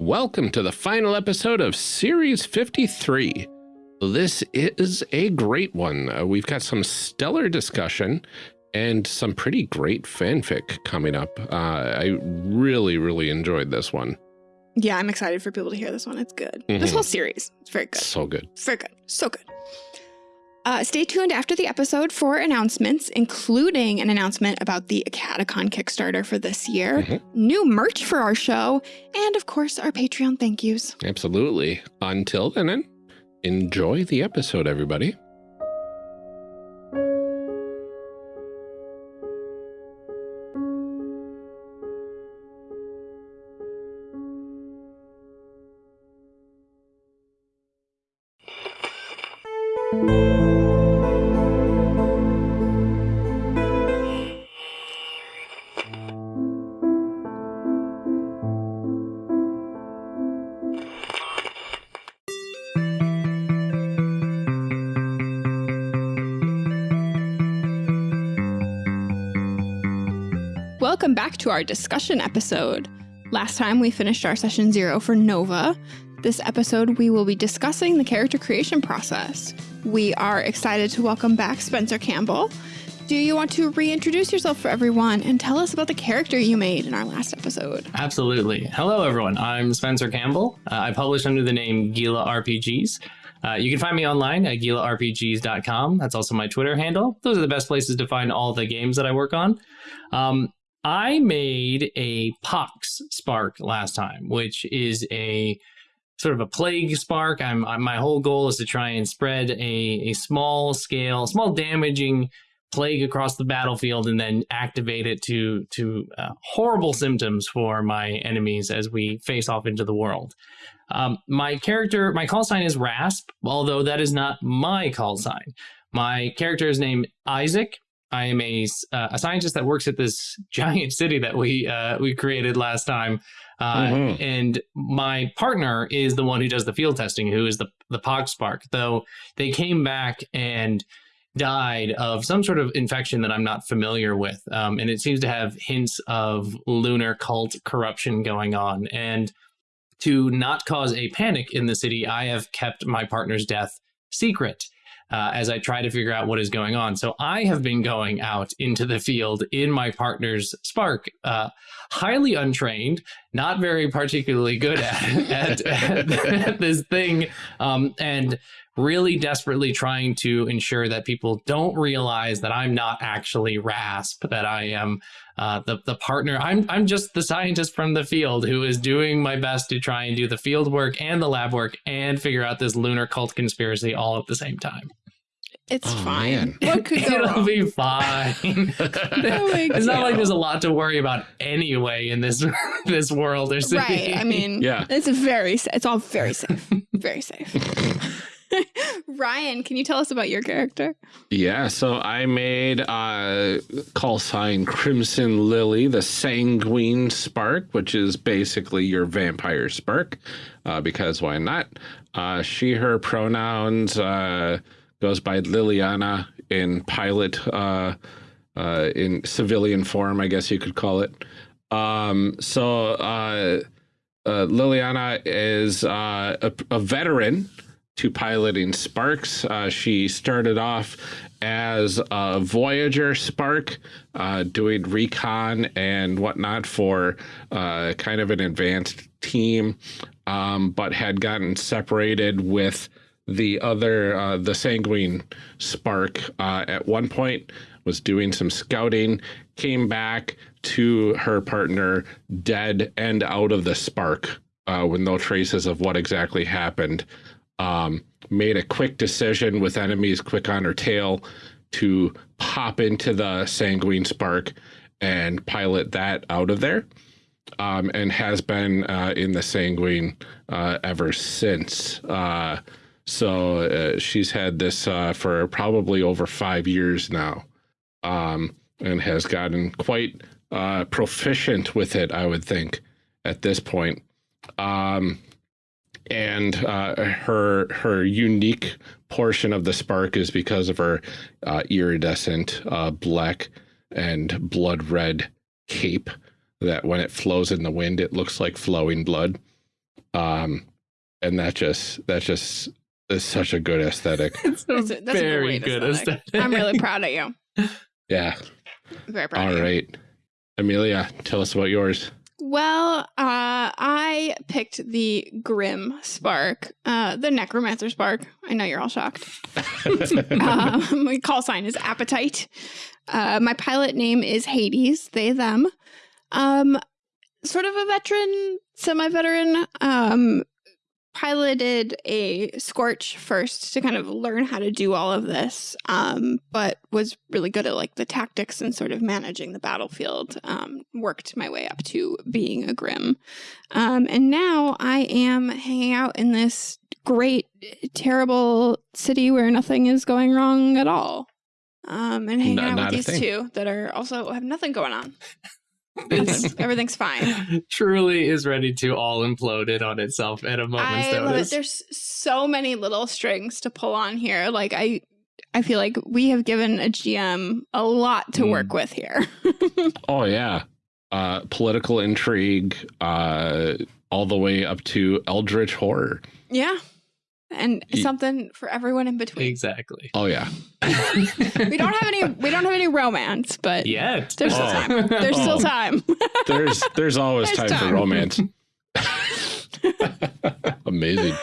Welcome to the final episode of Series 53. This is a great one. Uh, we've got some stellar discussion and some pretty great fanfic coming up. Uh, I really, really enjoyed this one. Yeah, I'm excited for people to hear this one. It's good. Mhm. This whole series, it's very good. So good. Very good. So good. Uh, stay tuned after the episode for announcements, including an announcement about the Acadicon Kickstarter for this year, Mhm. new merch for our show, and of course, our Patreon thank yous. Absolutely. Until then, enjoy the episode, everybody. Back to our discussion episode. Last time we finished our session zero for Nova. This episode, we will be discussing the character creation process. We are excited to welcome back Spencer Campbell. Do you want to reintroduce yourself for everyone and tell us about the character you made in our last episode? Absolutely. Hello, everyone. I'm Spencer Campbell. Uh, I publish under the name Gila RPGs. Uh, you can find me online at gilarpgs.com. That's also my Twitter handle. Those are the best places to find all the games that I work on. Um, I made a Pox Spark last time, which is a sort of a plague spark. I'm, I'm my whole goal is to try and spread a, a small scale, small damaging plague across the battlefield and then activate it to to uh, horrible symptoms for my enemies as we face off into the world. Um, my character, my call sign is Rasp, although that is not my call sign. My character is named Isaac. I am a, uh, a scientist that works at this giant city that we uh, we created last time, uh, Mhm. and my partner is the one who does the field testing, who is the the Pox Spark. Though they came back and died of some sort of infection that I'm not familiar with. Um, and it seems to have hints of lunar cult corruption going on. And to not cause a panic in the city, I have kept my partner's death secret. Uh, as I try to figure out what is going on. So I have been going out into the field in my partner's Spark, uh, highly untrained, not very particularly good at, at, at this thing, um, and really desperately trying to ensure that people don't realize that I'm not actually Rasp, that I am uh, the the partner. I'm I'm just the scientist from the field who is doing my best to try and do the field work and the lab work and figure out this lunar cult conspiracy all at the same time. It's Oh, fine. man. What could go It'll wrong? be fine. It's not like there's a lot to worry about anyway in this this world or city. Right. I mean, Yeah. it's very, it's all very safe. Very safe. Ryan, can you tell us about your character? Yeah, so I made uh call sign Crimson Lily, the sanguine spark, which is basically your vampire spark. Uh, because why not? Uh, she, her pronouns uh, goes by Liliana in pilot, uh, uh, in civilian form, I guess you could call it. Um, so uh, uh, Liliana is uh, a, a veteran to piloting Sparks. Uh, she started off as a Voyager Spark, uh, doing recon and whatnot for uh, kind of an advanced team, um, but had gotten separated with the other, uh, the Sanguine Spark uh, at one point, was doing some scouting, came back to her partner dead and out of the Spark uh, with no traces of what exactly happened um, made a quick decision with enemies quick on her tail to pop into the sanguine spark and pilot that out of there um, and has been uh, in the sanguine uh, ever since. Uh, so uh, she's had this uh, for probably over five years now um, and has gotten quite uh, proficient with it i would think at this point. Um, and uh, her her unique portion of the spark is because of her uh, iridescent uh, black and blood red cape that when it flows in the wind it looks like flowing blood Um, and that just that just is such a good aesthetic. It's a That's a- that's a very great good aesthetic. aesthetic. I'm really proud of you. Yeah. Very proud All of you. right. Amelia, tell us about yours. Well, uh, I picked the Grim Spark, uh, the Necromancer Spark. I know you're all shocked. um, my call sign is Appetite. Uh, my pilot name is Hades, they, them. Um, sort of a veteran, semi veteran. Um, piloted a Scorch first to kind of learn how to do all of this, um, but was really good at like the tactics and sort of managing the battlefield. Um, worked my way up to being a Grim. Um, and now I am hanging out in this great, terrible city where nothing is going wrong at all. Um, and hanging Not- out not with these thing. two that are also have nothing going on. This Everything's, everything's fine. truly is ready to all implode it on itself at a moment's I love it. notice. There's so many little strings to pull on here. Like I, I feel like we have given a GM a lot to Mm. work with here. Oh yeah. Uh political intrigue, uh all the way up to eldritch horror. yeah, and Ye- something for everyone in between. exactly. Oh yeah. We don't have any. We don't have any romance, but Yet. There's still Oh. time. There's still Oh. time. There's there's always There's time, for romance. Amazing.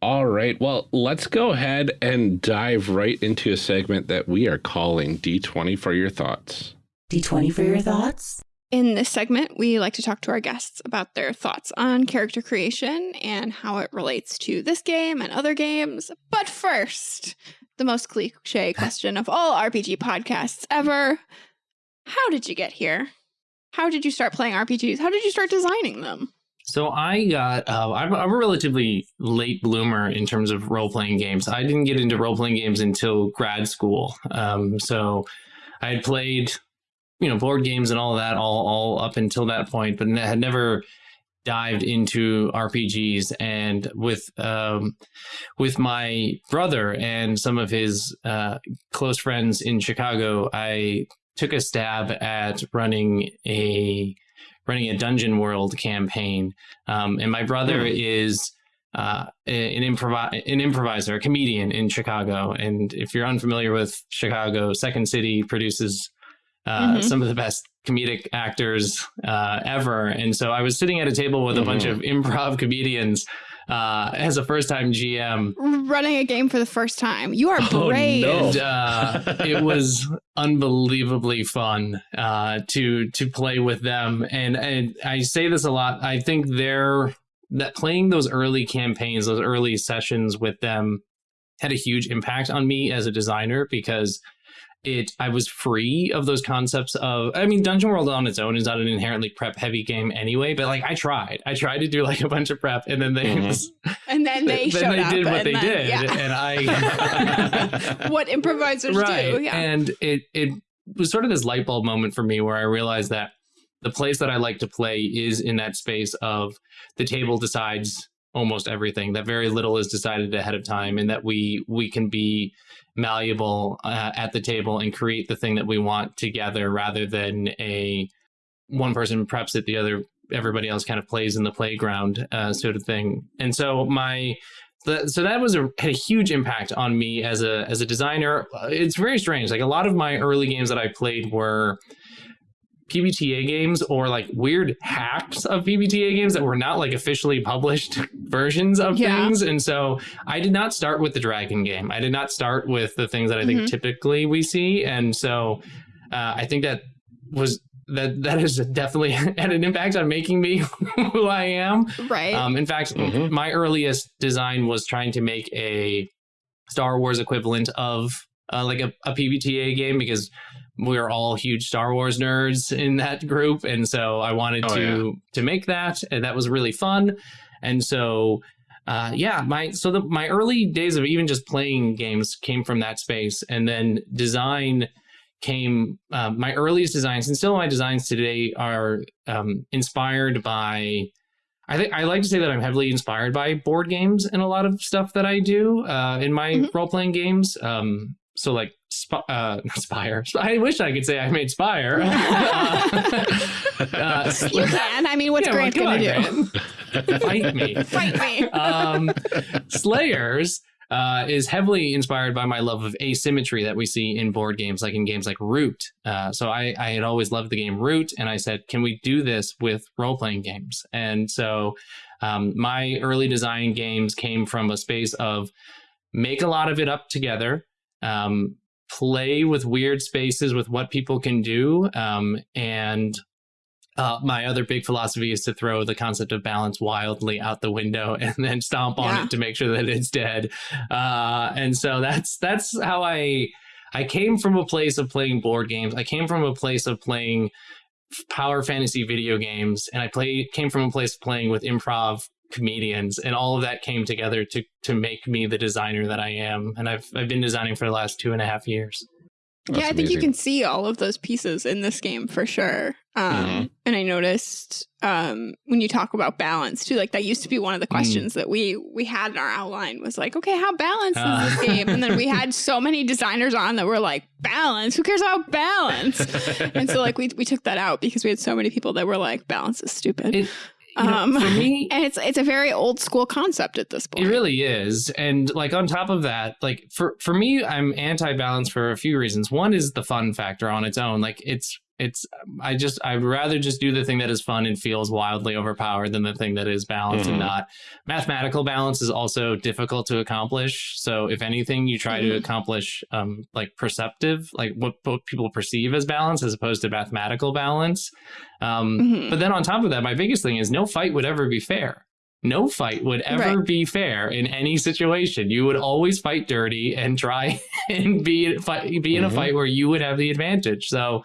All right. Well, let's go ahead and dive right into a segment that we are calling D20 for your thoughts. D20 for your thoughts? In this segment, we like to talk to our guests about their thoughts on character creation and how it relates to this game and other games. But first, the most cliche question of all RPG podcasts ever How did you get here? How did you start playing RPGs? How did you start designing them? So I got, uh, I'm, I'm a relatively late bloomer in terms of role playing games. I didn't get into role playing games until grad school. Um, so I had played, you know, board games and all of that all, all up until that point, but had never dived into RPGs. And with, um, with my brother and some of his, uh, close friends in Chicago, I took a stab at running a, running a dungeon world campaign um, and my brother is uh, an, improv- an improviser a comedian in chicago and if you're unfamiliar with chicago second city produces uh, Mhm. some of the best comedic actors uh, ever and so i was sitting at a table with a bunch of improv comedians uh, as a first time gm Running a game for the first time. You are Oh, brave. no. and uh, it was unbelievably fun uh, to to play with them. And, and I say this a lot. I think they're that playing those early campaigns, those early sessions with them, had a huge impact on me as a designer because it I was free of those concepts of I mean Dungeon World on its own is not an inherently prep heavy game anyway but like I tried I tried to do like a bunch of prep and then they Mhm. was, And then they then they did what they then- did Yeah. and I what improvisers right. do. Yeah. And it it was sort of this light bulb moment for me where I realized that the place that I like to play is in that space of the table decides almost everything. That very little is decided ahead of time, and that we we can be malleable uh, at the table and create the thing that we want together, rather than a one person preps it, the other everybody else kind of plays in the playground uh, sort of thing. And so my the, so that was a had a huge impact on me as a as a designer. Uh, It's very strange. Like a lot of my early games that I played were PBTA games or like weird hacks of PBTA games that were not like officially published versions of Yeah. things. And so I did not start with the dragon game. I did not start with the things that I think Mhm. typically we see. And so uh, I think that was that that has definitely had an impact on making me who I am. right. Um, in fact, Mhm. my earliest design was trying to make a Star Wars equivalent of uh, like a, a PBTA game because we are all huge Star Wars nerds in that group, and so I wanted Oh, to to make that, and that was really fun. And so, uh, yeah, my so the, my early days of even just playing games came from that space, and then design came. Uh, my earliest designs, and still my designs today, are um, inspired by. I think I like to say that I'm heavily inspired by board games and a lot of stuff that I do uh, in my Mhm. role playing games. Um, so like Sp- uh, not Spire. I wish I could say I made Spire. Uh, uh, you can. I mean, what's yeah, Grant well, going to do? Fight me. Fight me. um, Slayers uh, is heavily inspired by my love of asymmetry that we see in board games, like in games like Root. Uh, so I, I had always loved the game Root, and I said, can we do this with role playing games? And so um, my early design games came from a space of make a lot of it up together. Um, play with weird spaces with what people can do um, and uh, my other big philosophy is to throw the concept of balance wildly out the window and then stomp on Yeah. it to make sure that it's dead. Uh, and so that's that's how I I came from a place of playing board games. I came from a place of playing power fantasy video games, and I play came from a place of playing with improv comedians, and all of that came together to to make me the designer that I am. And I've I've been designing for the last two and a half years. yeah, I That's think you can see all of those pieces in this game for sure. Um, Mhm. And I noticed um, when you talk about balance too, like that used to be one of the Mm. questions that we we had in our outline was like, okay, how balanced Uh. is this game? And then we had so many designers on that were like, balance? Who cares about balance? and so like we we took that out because we had so many people that were like, balance is stupid. It, you know, Um, for me, and it's it's a very old school concept at this point. It really is. And like on top of that, like for for me, I'm anti-balance for a few reasons. One is the fun factor on its own. Like it's it's I just I'd rather just do the thing that is fun and feels wildly overpowered than the thing that is balanced Mhm. and not. Mathematical balance is also difficult to accomplish. So if anything, you try to Mhm. accomplish um like perceptive, like what, what people perceive as balance as opposed to mathematical balance. Um Mhm. but then on top of that, my biggest thing is no fight would ever be fair. No fight would ever Right. be fair in any situation. You would always fight dirty and try and be fight, be in a Mhm. fight where you would have the advantage. So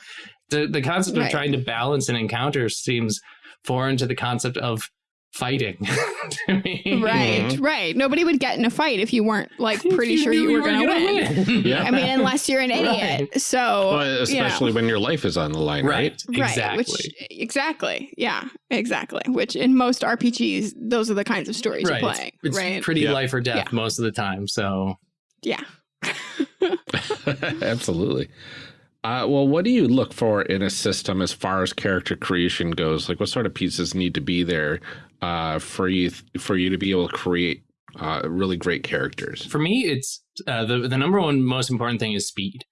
the the concept Right. of trying to balance an encounter seems foreign to the concept of fighting to me. Right, Mhm. right. Nobody would get in a fight if you weren't like If pretty sure you were going to win. win. Yeah. I mean, unless you're an idiot. Right. So, Well, you know. especially when your life is on the line, right? right. Right, Exactly. which exactly, yeah, exactly. Which in most RPGs, those are the kinds of stories right. you're playing, It's right? pretty Yeah. life or death Yeah. most of the time. So yeah. Absolutely. Uh, well, what do you look for in a system as far as character creation goes? Like, what sort of pieces need to be there uh, for you for you to be able to create uh, really great characters? for me, it's uh, the the number one most important thing is speed.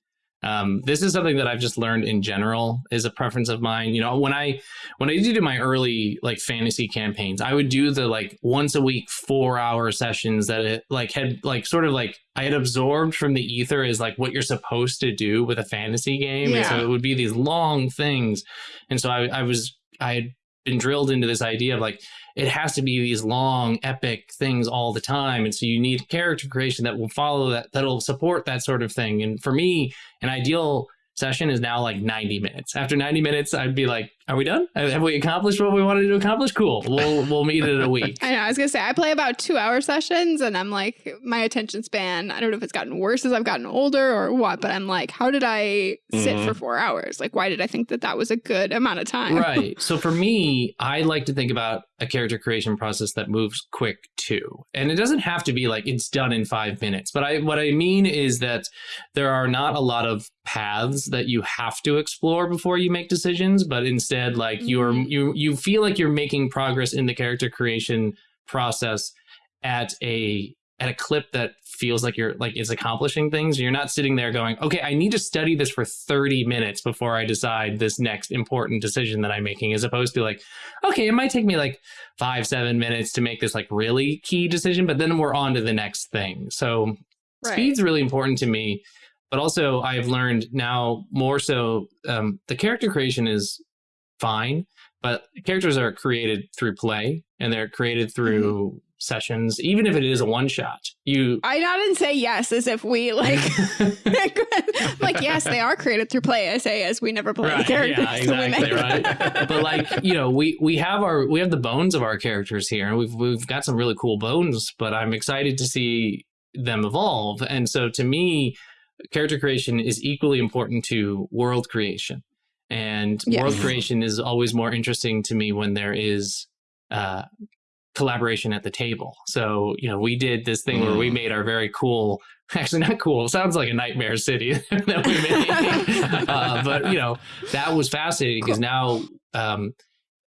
Um, this is something that I've just learned in general is a preference of mine. You know, when I when I did do my early like fantasy campaigns, I would do the like once a week four hour sessions that it like had like sort of like I had absorbed from the ether is like what you're supposed to do with a fantasy game, and so it would be these long things. And so I, I was I had been drilled into this idea of like it has to be these long epic things all the time. And so you need character creation that will follow that that'll support that sort of thing. And for me an ideal session is now like 90 minutes. After 90 minutes i'd be like are we done have we accomplished what we wanted to accomplish cool we'll we'll meet in a week I know. I was gonna say I play about two hour sessions, and I'm like, my attention span. I don't know if it's gotten worse as I've gotten older or what, but I'm like, how did I sit Mhm. for four hours? Like, why did I think that that was a good amount of time? right so for me i like to think about a character creation process that moves quick too and it doesn't have to be like it's done in five minutes but i what i mean is that there are not a lot of paths that you have to explore before you make decisions but instead like you're Mhm. you you feel like you're making progress in the character creation process at a at a clip that feels like you're like is accomplishing things you're not sitting there going okay i need to study this for 30 minutes before i decide this next important decision that i'm making as opposed to like okay it might take me like five seven minutes to make this like really key decision but then we're on to the next thing so Right. speed's really important to me but also i've learned now more so um, the character creation is fine but characters are created through play and they're created mm-hmm. through sessions even if it is a one shot you I didn't say yes as if we like. like yes, they are created through play. I say as we never play the Right, characters. yeah, exactly, right. but like you know we we have our we have the bones of our characters here and we've we've got some really cool bones but i'm excited to see them evolve and so to me character creation is equally important to world creation and Yes. world creation is always more interesting to me when there is uh collaboration at the table so you know we did this thing where we Mm. made our very cool actually not cool sounds like a nightmare city that we made uh, but you know that was fascinating because now um,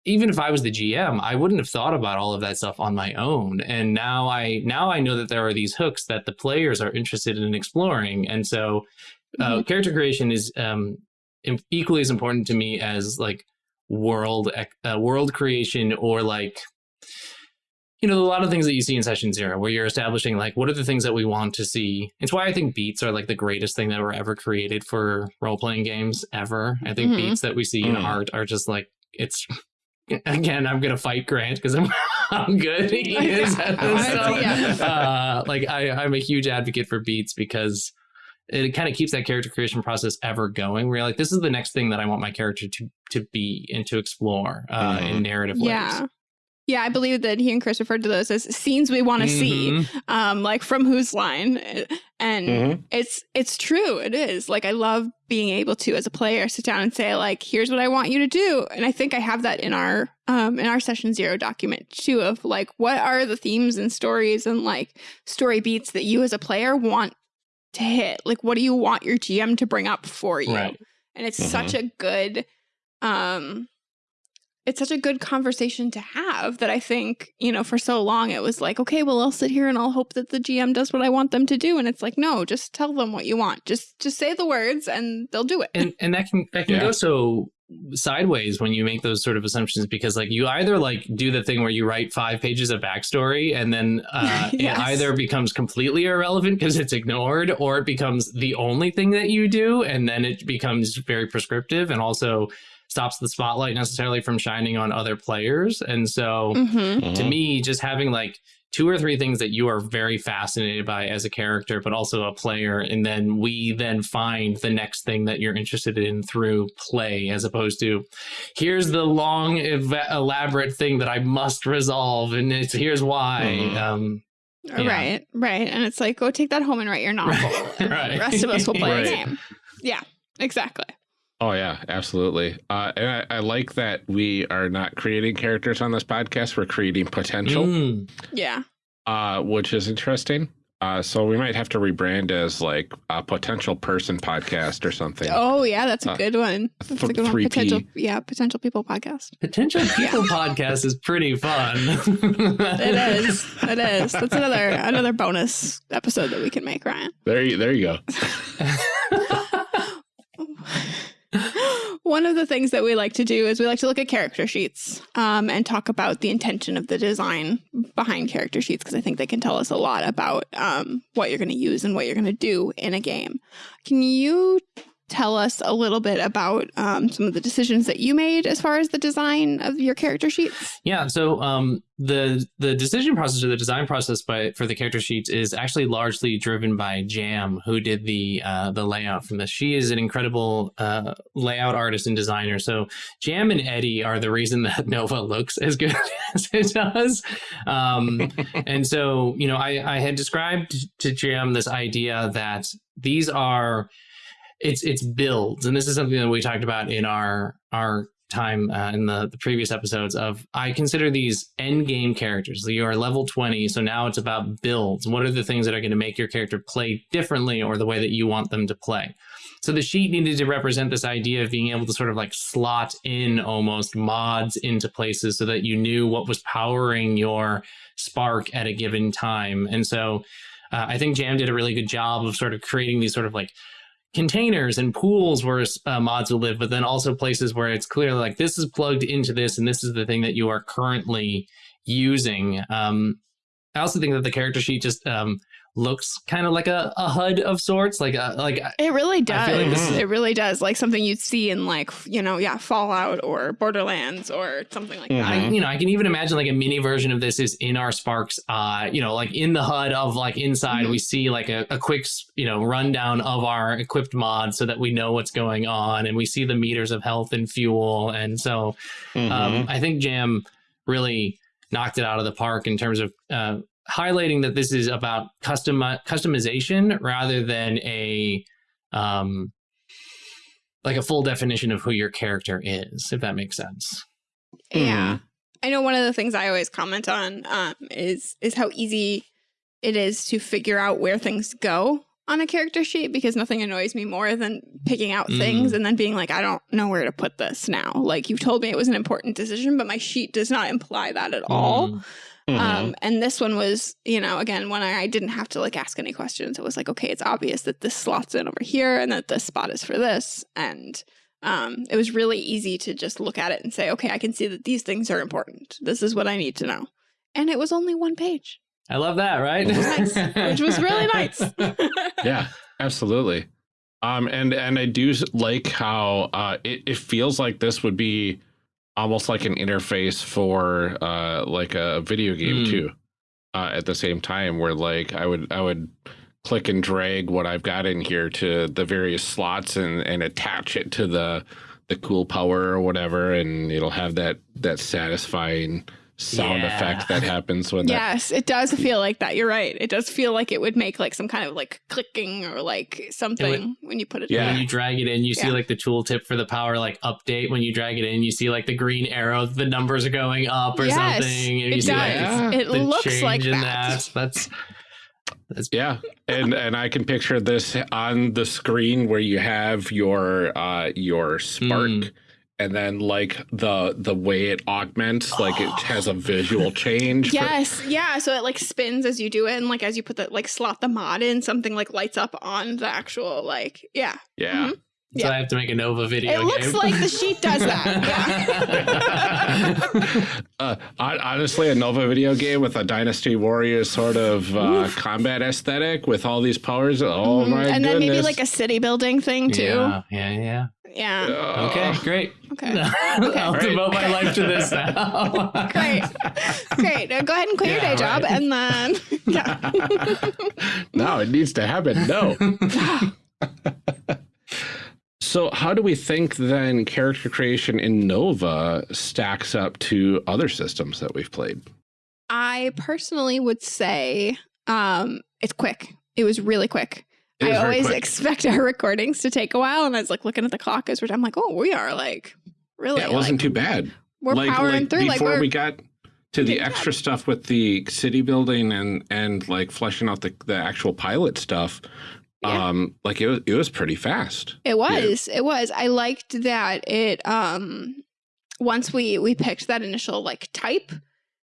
even if I was the GM, I wouldn't have thought about all of that stuff on my own. And now I now I know that there are these hooks that the players are interested in exploring, and so uh, Mhm. character creation is um, im- equally as important to me as like world uh, world creation or like you know a lot of things that you see in session zero where you're establishing like what are the things that we want to see it's why i think beats are like the greatest thing that were ever created for role-playing games ever i think Mhm. beats that we see in Mm. Heart are just like it's again i'm gonna fight grant because i'm how good he is at this stuff. Yeah. uh, like I, i'm a huge advocate for beats because it kind of keeps that character creation process ever going where you're like this is the next thing that i want my character to to be and to explore uh, Mhm. in narrative Yeah. ways Yeah, I believe that he and Chris referred to those as scenes we want to see, Mhm. um, like from whose line, and Mhm. it's it's true. It is like I love being able to, as a player, sit down and say like, "Here's what I want you to do," and I think I have that in our um, in our session zero document too. Of like, what are the themes and stories and like story beats that you as a player want to hit? Like, what do you want your GM to bring up for you? Right. and it's such a good um it's such a good conversation to have that I think, you know, for so long it was like, okay, well, I'll sit here and I'll hope that the GM does what I want them to do. And it's like, no, just tell them what you want. Just just say the words and they'll do it. and and that can that can Yeah. go so sideways when you make those sort of assumptions because like you either like do the thing where you write five pages of backstory and then uh, Yes. it either becomes completely irrelevant because it's ignored or it becomes the only thing that you do and then it becomes very prescriptive and also stops the spotlight necessarily from shining on other players and so Mhm. to Mhm. me just having like two or three things that you are very fascinated by as a character but also a player and then we then find the next thing that you're interested in through play as opposed to here's the long ev- elaborate thing that i must resolve and it's here's why Mhm. um Yeah. Right, right. And it's like, go take that home and write your novel. Right. The rest of us will play Right. a game. Yeah, exactly. Oh yeah, absolutely. Uh, and I, I like that we are not creating characters on this podcast. We're creating potential, mm, Yeah. uh, which is interesting. Uh, so we might have to rebrand as like a potential person podcast or something. Oh yeah, that's a Uh, good one. That's a good one. 3P. Potential yeah, potential people podcast. potential people podcast is pretty fun It is. It is. That's another another bonus episode that we can make, Ryan. There you there you go. One of the things that we like to do is we like to look at character sheets um, and talk about the intention of the design behind character sheets because I think they can tell us a lot about um, what you're going to use and what you're going to do in a game. Can you tell us a little bit about um, some of the decisions that you made as far as the design of your character sheets? Yeah, so um, the the decision process or the design process by for the character sheets is actually largely driven by Jam, who did the uh, the layout from this. She is an incredible uh, layout artist and designer. So Jam and Eddie are the reason that Nova looks as good as it does. Um, and so you know, I I had described to Jam this idea that these are it's it's builds, and this is something that we talked about in our our time uh, in the, the previous episodes of I consider these end game characters. You are level 20, so now it's about builds. What are the things that are going to make your character play differently or the way that you want them to play? So the sheet needed to represent this idea of being able to sort of like slot in almost mods into places so that you knew what was powering your spark at a given time. And so uh, I think Jam did a really good job of sort of creating these sort of like containers and pools where uh, mods will live, but then also places where it's clearly like this is plugged into this and this is the thing that you are currently using. Um, I also think that the character sheet just um, looks kind of like a, a HUD of sorts, like a, like It really I does. feel like this is- it really does. Like something you'd see in like, you know, yeah, Fallout or Borderlands or something like Mhm. I, you know, I can even imagine like a mini version of this is in our Sparks, uh, you know, like in the HUD of like inside, Mhm. we see like a, a quick, you know, rundown of our equipped mod so that we know what's going on and we see the meters of health and fuel. And so Mhm. um, I think Jam really knocked it out of the park in terms of uh, highlighting that this is about custom customization rather than a um, like a full definition of who your character is, if that makes sense. Yeah. I know one of the things I always comment on um, is is how easy it is to figure out where things go on a character sheet because nothing annoys me more than picking out things Mm. and then being like, I don't know where to put this now. Like you've told me it was an important decision, but my sheet does not imply that at all. Mm. Mhm. Um, and this one was, you know, again, when I, I didn't have to like ask any questions, it was like, okay, it's obvious that this slots in over here and that this spot is for this. And um, it was really easy to just look at it and say, okay, I can see that these things are important. This is what I need to know. And it was only one page, I love that, right? which was nice, which was really nice. yeah, absolutely. Um, and and I do like how uh, it it feels like this would be almost like an interface for uh like a video game Mm. too. Uh, at the same time, where like I would I would click and drag what I've got in here to the various slots and and attach it to the the cool power or whatever, and it'll have that that satisfying sound Yeah. effect that happens when that yes, it does feel like that. You're right. It does feel like it would make like some kind of like clicking or like something when you put it Yeah. When you drag it in, you see like the tooltip for the power like update. When you drag it in, you see like the green arrow, the numbers are going up or Yes, something. And you it see like does. It looks change like in that. That's that's Yeah, and and I can picture this on the screen where you have your uh your spark, Mm. And then like the the way it augments, like it has a visual change. for- Yes, yeah. So it like spins as you do it, and like as you put the like slot the mod in, something like lights up on the actual like yeah. yeah. so Yeah. I have to make a Nova video. It looks game. like the sheet does that. uh, honestly, a Nova video game with a Dynasty Warriors sort of uh, combat aesthetic with all these powers. Oh Mhm. my and then goodness! maybe like a city building thing too. Yeah, yeah, yeah. Yeah. Uh, Okay, great. Okay. I'll Right. devote my life to this now. Great. Great. Now go ahead and quit your Yeah, day job and then yeah. no, it needs to happen. No. So, how do we think then character creation in Nova stacks up to other systems that we've played? I personally would say um it's quick. It was really quick. I always quick. expect our recordings to take a while, and I was like looking at the clock as we're. I'm like, oh, we are like really. yeah, it wasn't like, too bad. We're like, powering like through. Like before we're we got to the extra stuff with the city building and and like fleshing out the the actual pilot stuff. Yeah. Um, like it was it was pretty fast. It was. It was. I liked that it um once we we picked that initial like type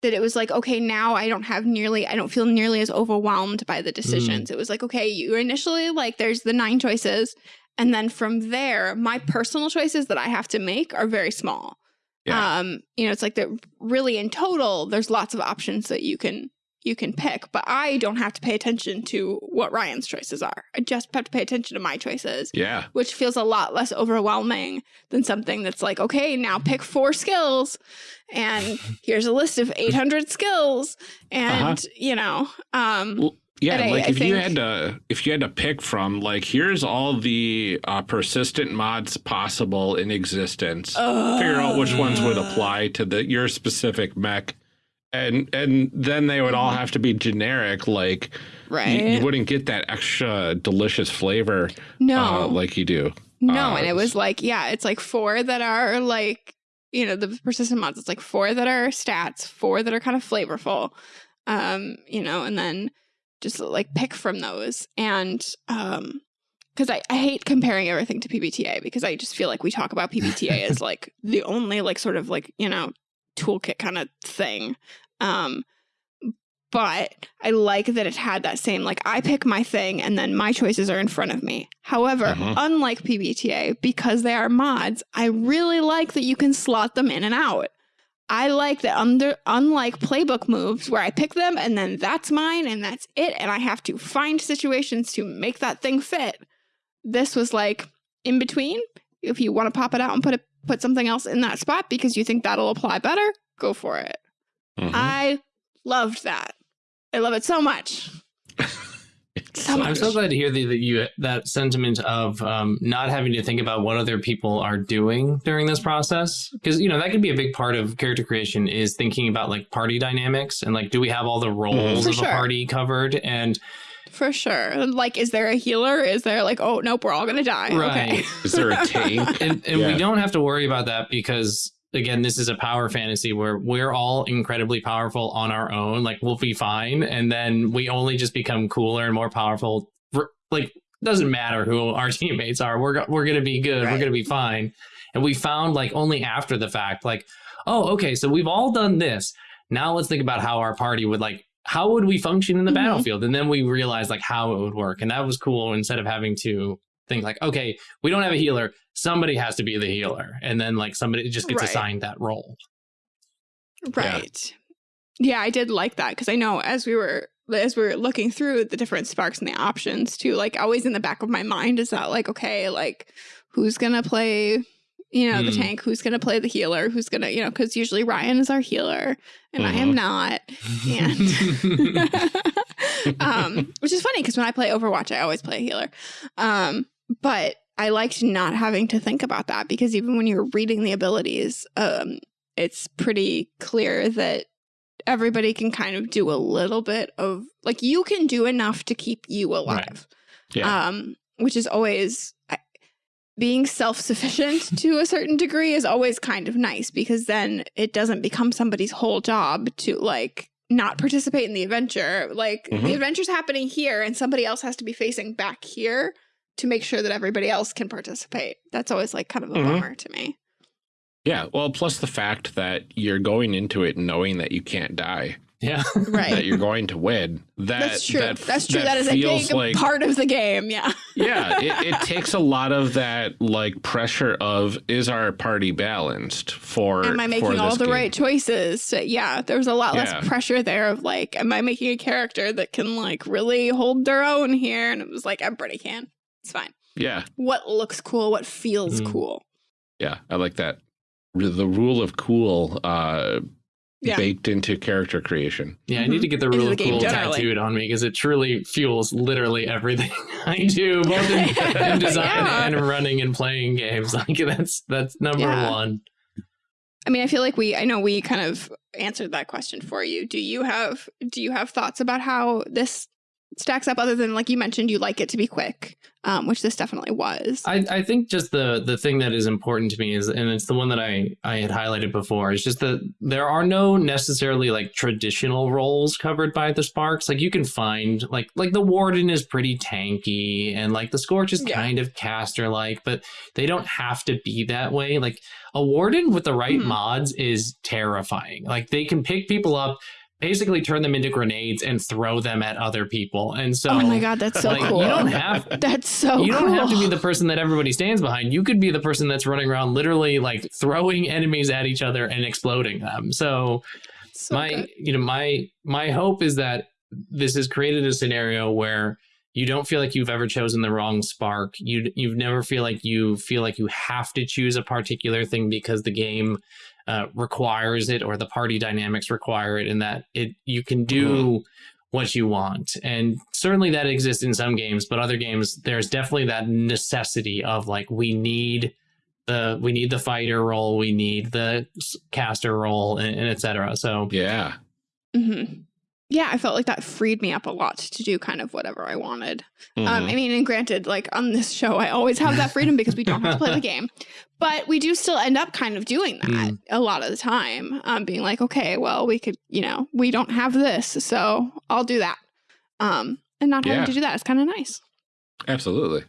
that it was like okay now I don't have nearly I don't feel nearly as overwhelmed by the decisions. It was like okay you initially like there's the nine choices and then from there my personal choices that I have to make are very small. Yeah. Um you know it's like that really in total there's lots of options that you can you can pick but I don't have to pay attention to what Ryan's choices are. I just have to pay attention to my choices yeah. which feels a lot less overwhelming than something that's like, okay, now pick four skills, and here's a list of 800 skills, and Uh-huh. you know, um, Well, Yeah, I- like I if you had to if you had to pick from like here's all the uh, persistent mods possible in existence. figure out which ones would apply to the your specific mech. And and then they would all have to be generic, like you- right? you, wouldn't get that extra delicious flavor no, uh, like you do. no, uh, and it was like, yeah, it's like four that are like, you know, the persistent mods. It's like four that are stats, four that are kind of flavorful, um, you know, and then just like pick from those and um because I, I hate comparing everything to PBTA because I just feel like we talk about PBTA as like the only like sort of like you know toolkit kind of thing um but I like that it had that same like I pick my thing and then my choices are in front of me. However, Mhm. unlike PBTA, because they are mods, I really like that you can slot them in and out. I like that under unlike playbook moves where I pick them and then that's mine and that's it and I have to find situations to make that thing fit. This was like in between. If you want to pop it out and put it put something else in that spot because you think that'll apply better, go for it. Mhm. I loved that. I love it so much. It's so so I'm so glad to hear that, that you that sentiment of um, not having to think about what other people are doing during this process because you know that can be a big part of character creation is thinking about like party dynamics and like do we have all the roles For of sure. a party covered and For sure. Like, is there a healer? Is there like, oh nope, we're all gonna die. Okay. Right. Is there a tank? and, and Yeah. we don't have to worry about that because again this is a power fantasy where we're all incredibly powerful on our own like we'll be fine and then we only just become cooler and more powerful like doesn't matter who our teammates are. We're we're gonna be good. We're gonna be fine. And we found like only after the fact, like, oh, okay, so we've all done this. Now let's think about how our party would like. How would we function in the Mhm. battlefield? And then we realized like how it would work, and that was cool. Instead of having to think like, okay, we don't have a healer. Somebody has to be the healer, and then like somebody just gets Right. assigned that role. Right. Yeah, I did like that because I know as we were as we were looking through the different sparks and the options too, like always in the back of my mind is that like, okay, like who's gonna play, you know, the Mm. tank, who's gonna play the healer, who's gonna, you know, because usually Ryan is our healer and I am Mhm. not. um, which is funny because when I play Overwatch, I always play a healer. Um, but I liked not having to think about that because even when you're reading the abilities, um, it's pretty clear that everybody can kind of do a little bit of like you can do enough to keep you alive. Yeah. Um, which is always being self-sufficient to a certain degree is always kind of nice because then it doesn't become somebody's whole job to like not participate in the adventure. Like the Mhm. adventure's happening here and somebody else has to be facing back here to make sure that everybody else can participate. That's always like kind of a Mhm. bummer to me. yeah. Well, plus the fact that you're going into it knowing that you can't die, yeah. Right. that you're going to win. That That's true. That, That's true. that is a big like part of the game. Yeah. yeah, it, it takes a lot of that like pressure of is our party balanced for am I making all the game? right choices? So, yeah, there was a lot Yeah. less pressure there of like, am I making a character that can like really hold their own here? And it was like, everybody can. It's fine. Yeah, What looks cool? What feels Mm. cool? yeah, I like that. The rule of cool uh, Yeah. baked into character creation. Yeah, I need to get the rule the of cool generally. tattooed on me because it truly fuels literally everything I do, both in, in design Yeah. and running and playing games. Like that's that's number Yeah. one. I mean, I feel like we, I know we kind of answered that question for you. Do you have, do you have thoughts about how this stacks up other than like you mentioned, you like it to be quick, um, which this definitely was. I, I think just the the thing that is important to me is, and it's the one that I I had highlighted before, is just that there are no necessarily like traditional roles covered by the Sparks. Like you can find like like the Warden is pretty tanky, and like the Scorch is Yeah. kind of caster like, but they don't have to be that way. Like a Warden with the right Mhm. mods is terrifying. Like they can pick people up. Basically, turn them into grenades and throw them at other people, and so oh my God, that's so like, cool. you don't have that's so you don't cool. have to be the person that everybody stands behind. You could be the person that's running around literally like throwing enemies at each other and exploding them. So, So my good. you know my my hope is that this has created a scenario where you don't feel like you've ever chosen the wrong spark. You you've never feel like you feel like you have to choose a particular thing because the game uh, requires it or the party dynamics require it, and that it you can do what you want. And certainly that exists in some games, but other games there's definitely that necessity of like we need the we need the fighter role, we need the caster role, and, and et cetera. So Yeah. hmm Yeah, I felt like that freed me up a lot to do kind of whatever I wanted. Um, Mhm. I mean, and granted, like on this show, I always have that freedom because we don't have to play the game, but we do still end up kind of doing that Mm. a lot of the time. Um, being like, okay, well, we could, you know, we don't have this, so I'll do that. Um, and not having Yeah. to do that is kind of nice. Absolutely.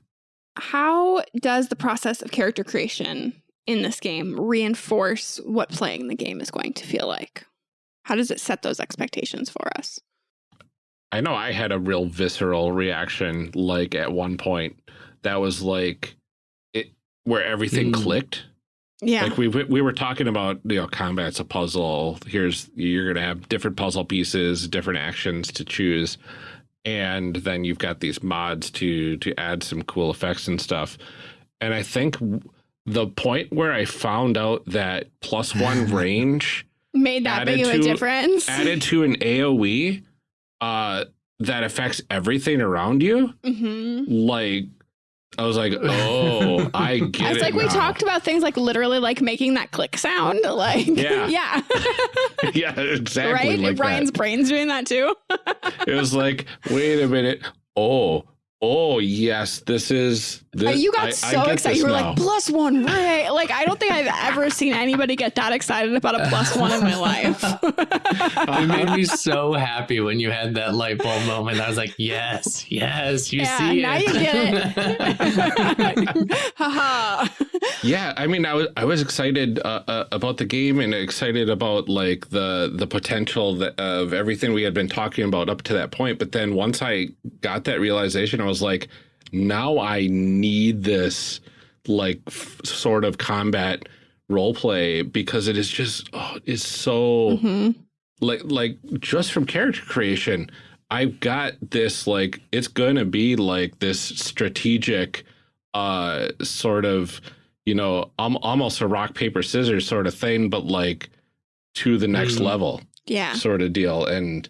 How does the process of character creation in this game reinforce what playing the game is going to feel like? How does it set those expectations for us? I know I had a real visceral reaction like at one point that was like it where everything Mm. clicked. Yeah. Like we we were talking about you know combat's a puzzle. Here's you're gonna have different puzzle pieces, different actions to choose, and then you've got these mods to to add some cool effects and stuff. And I think the point where I found out that plus one range Made that big of a difference. added to an AOE uh, that affects everything around you, hmm like I was like, oh, I get it. It's it. like we talked about things like literally like making that click sound. Like, Yeah. yeah. yeah, exactly. right? Like Ryan's that. brain's doing that too. It was like, wait a minute. Oh, oh, yes, this is Th- Uh, you got I- I so get excited. You were now. like, plus one, right? Like, I don't think I've ever seen anybody get that excited about a plus one in my life. it made me so happy when you had that light bulb moment. I was like, yes, yes, you Yeah, see now it. you get it. Haha. Yeah, I mean, I was I was excited uh, uh, about the game and excited about like the the potential that, of everything we had been talking about up to that point. But then once I got that realization, I was like, now I need this like f- sort of combat role play because it is just oh, it's so Mhm. like like just from character creation i've got this like it's gonna be like this strategic uh sort of you know um, almost a rock paper scissors sort of thing but like to the next Mm. level Yeah. sort of deal and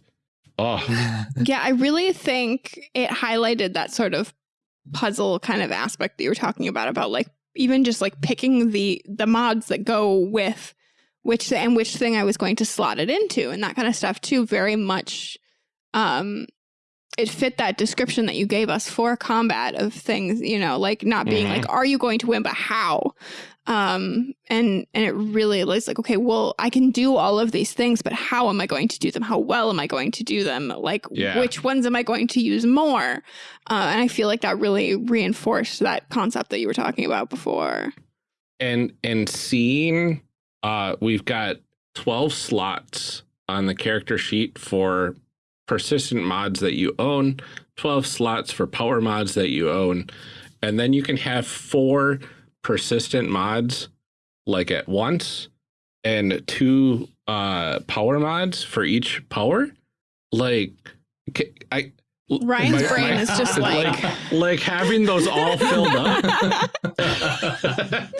oh Yeah, I really think it highlighted that sort of puzzle kind of aspect that you were talking about about like even just like picking the the mods that go with which and which thing I was going to slot it into and that kind of stuff too very much um it fit that description that you gave us for combat of things, you know, like not being Mhm. like are you going to win but how? Um and and it really is like okay well i can do all of these things but how am i going to do them? How well am i going to do them? Like Yeah. which ones am i going to use more? Uh, and i feel like that really reinforced that concept that you were talking about before. And and seeing uh we've got 12 slots on the character sheet for persistent mods that you own 12 slots for power mods that you own and then you can have four persistent mods like at once and two uh power mods for each power like i ryan's my- brain my- is just like, like having those all filled up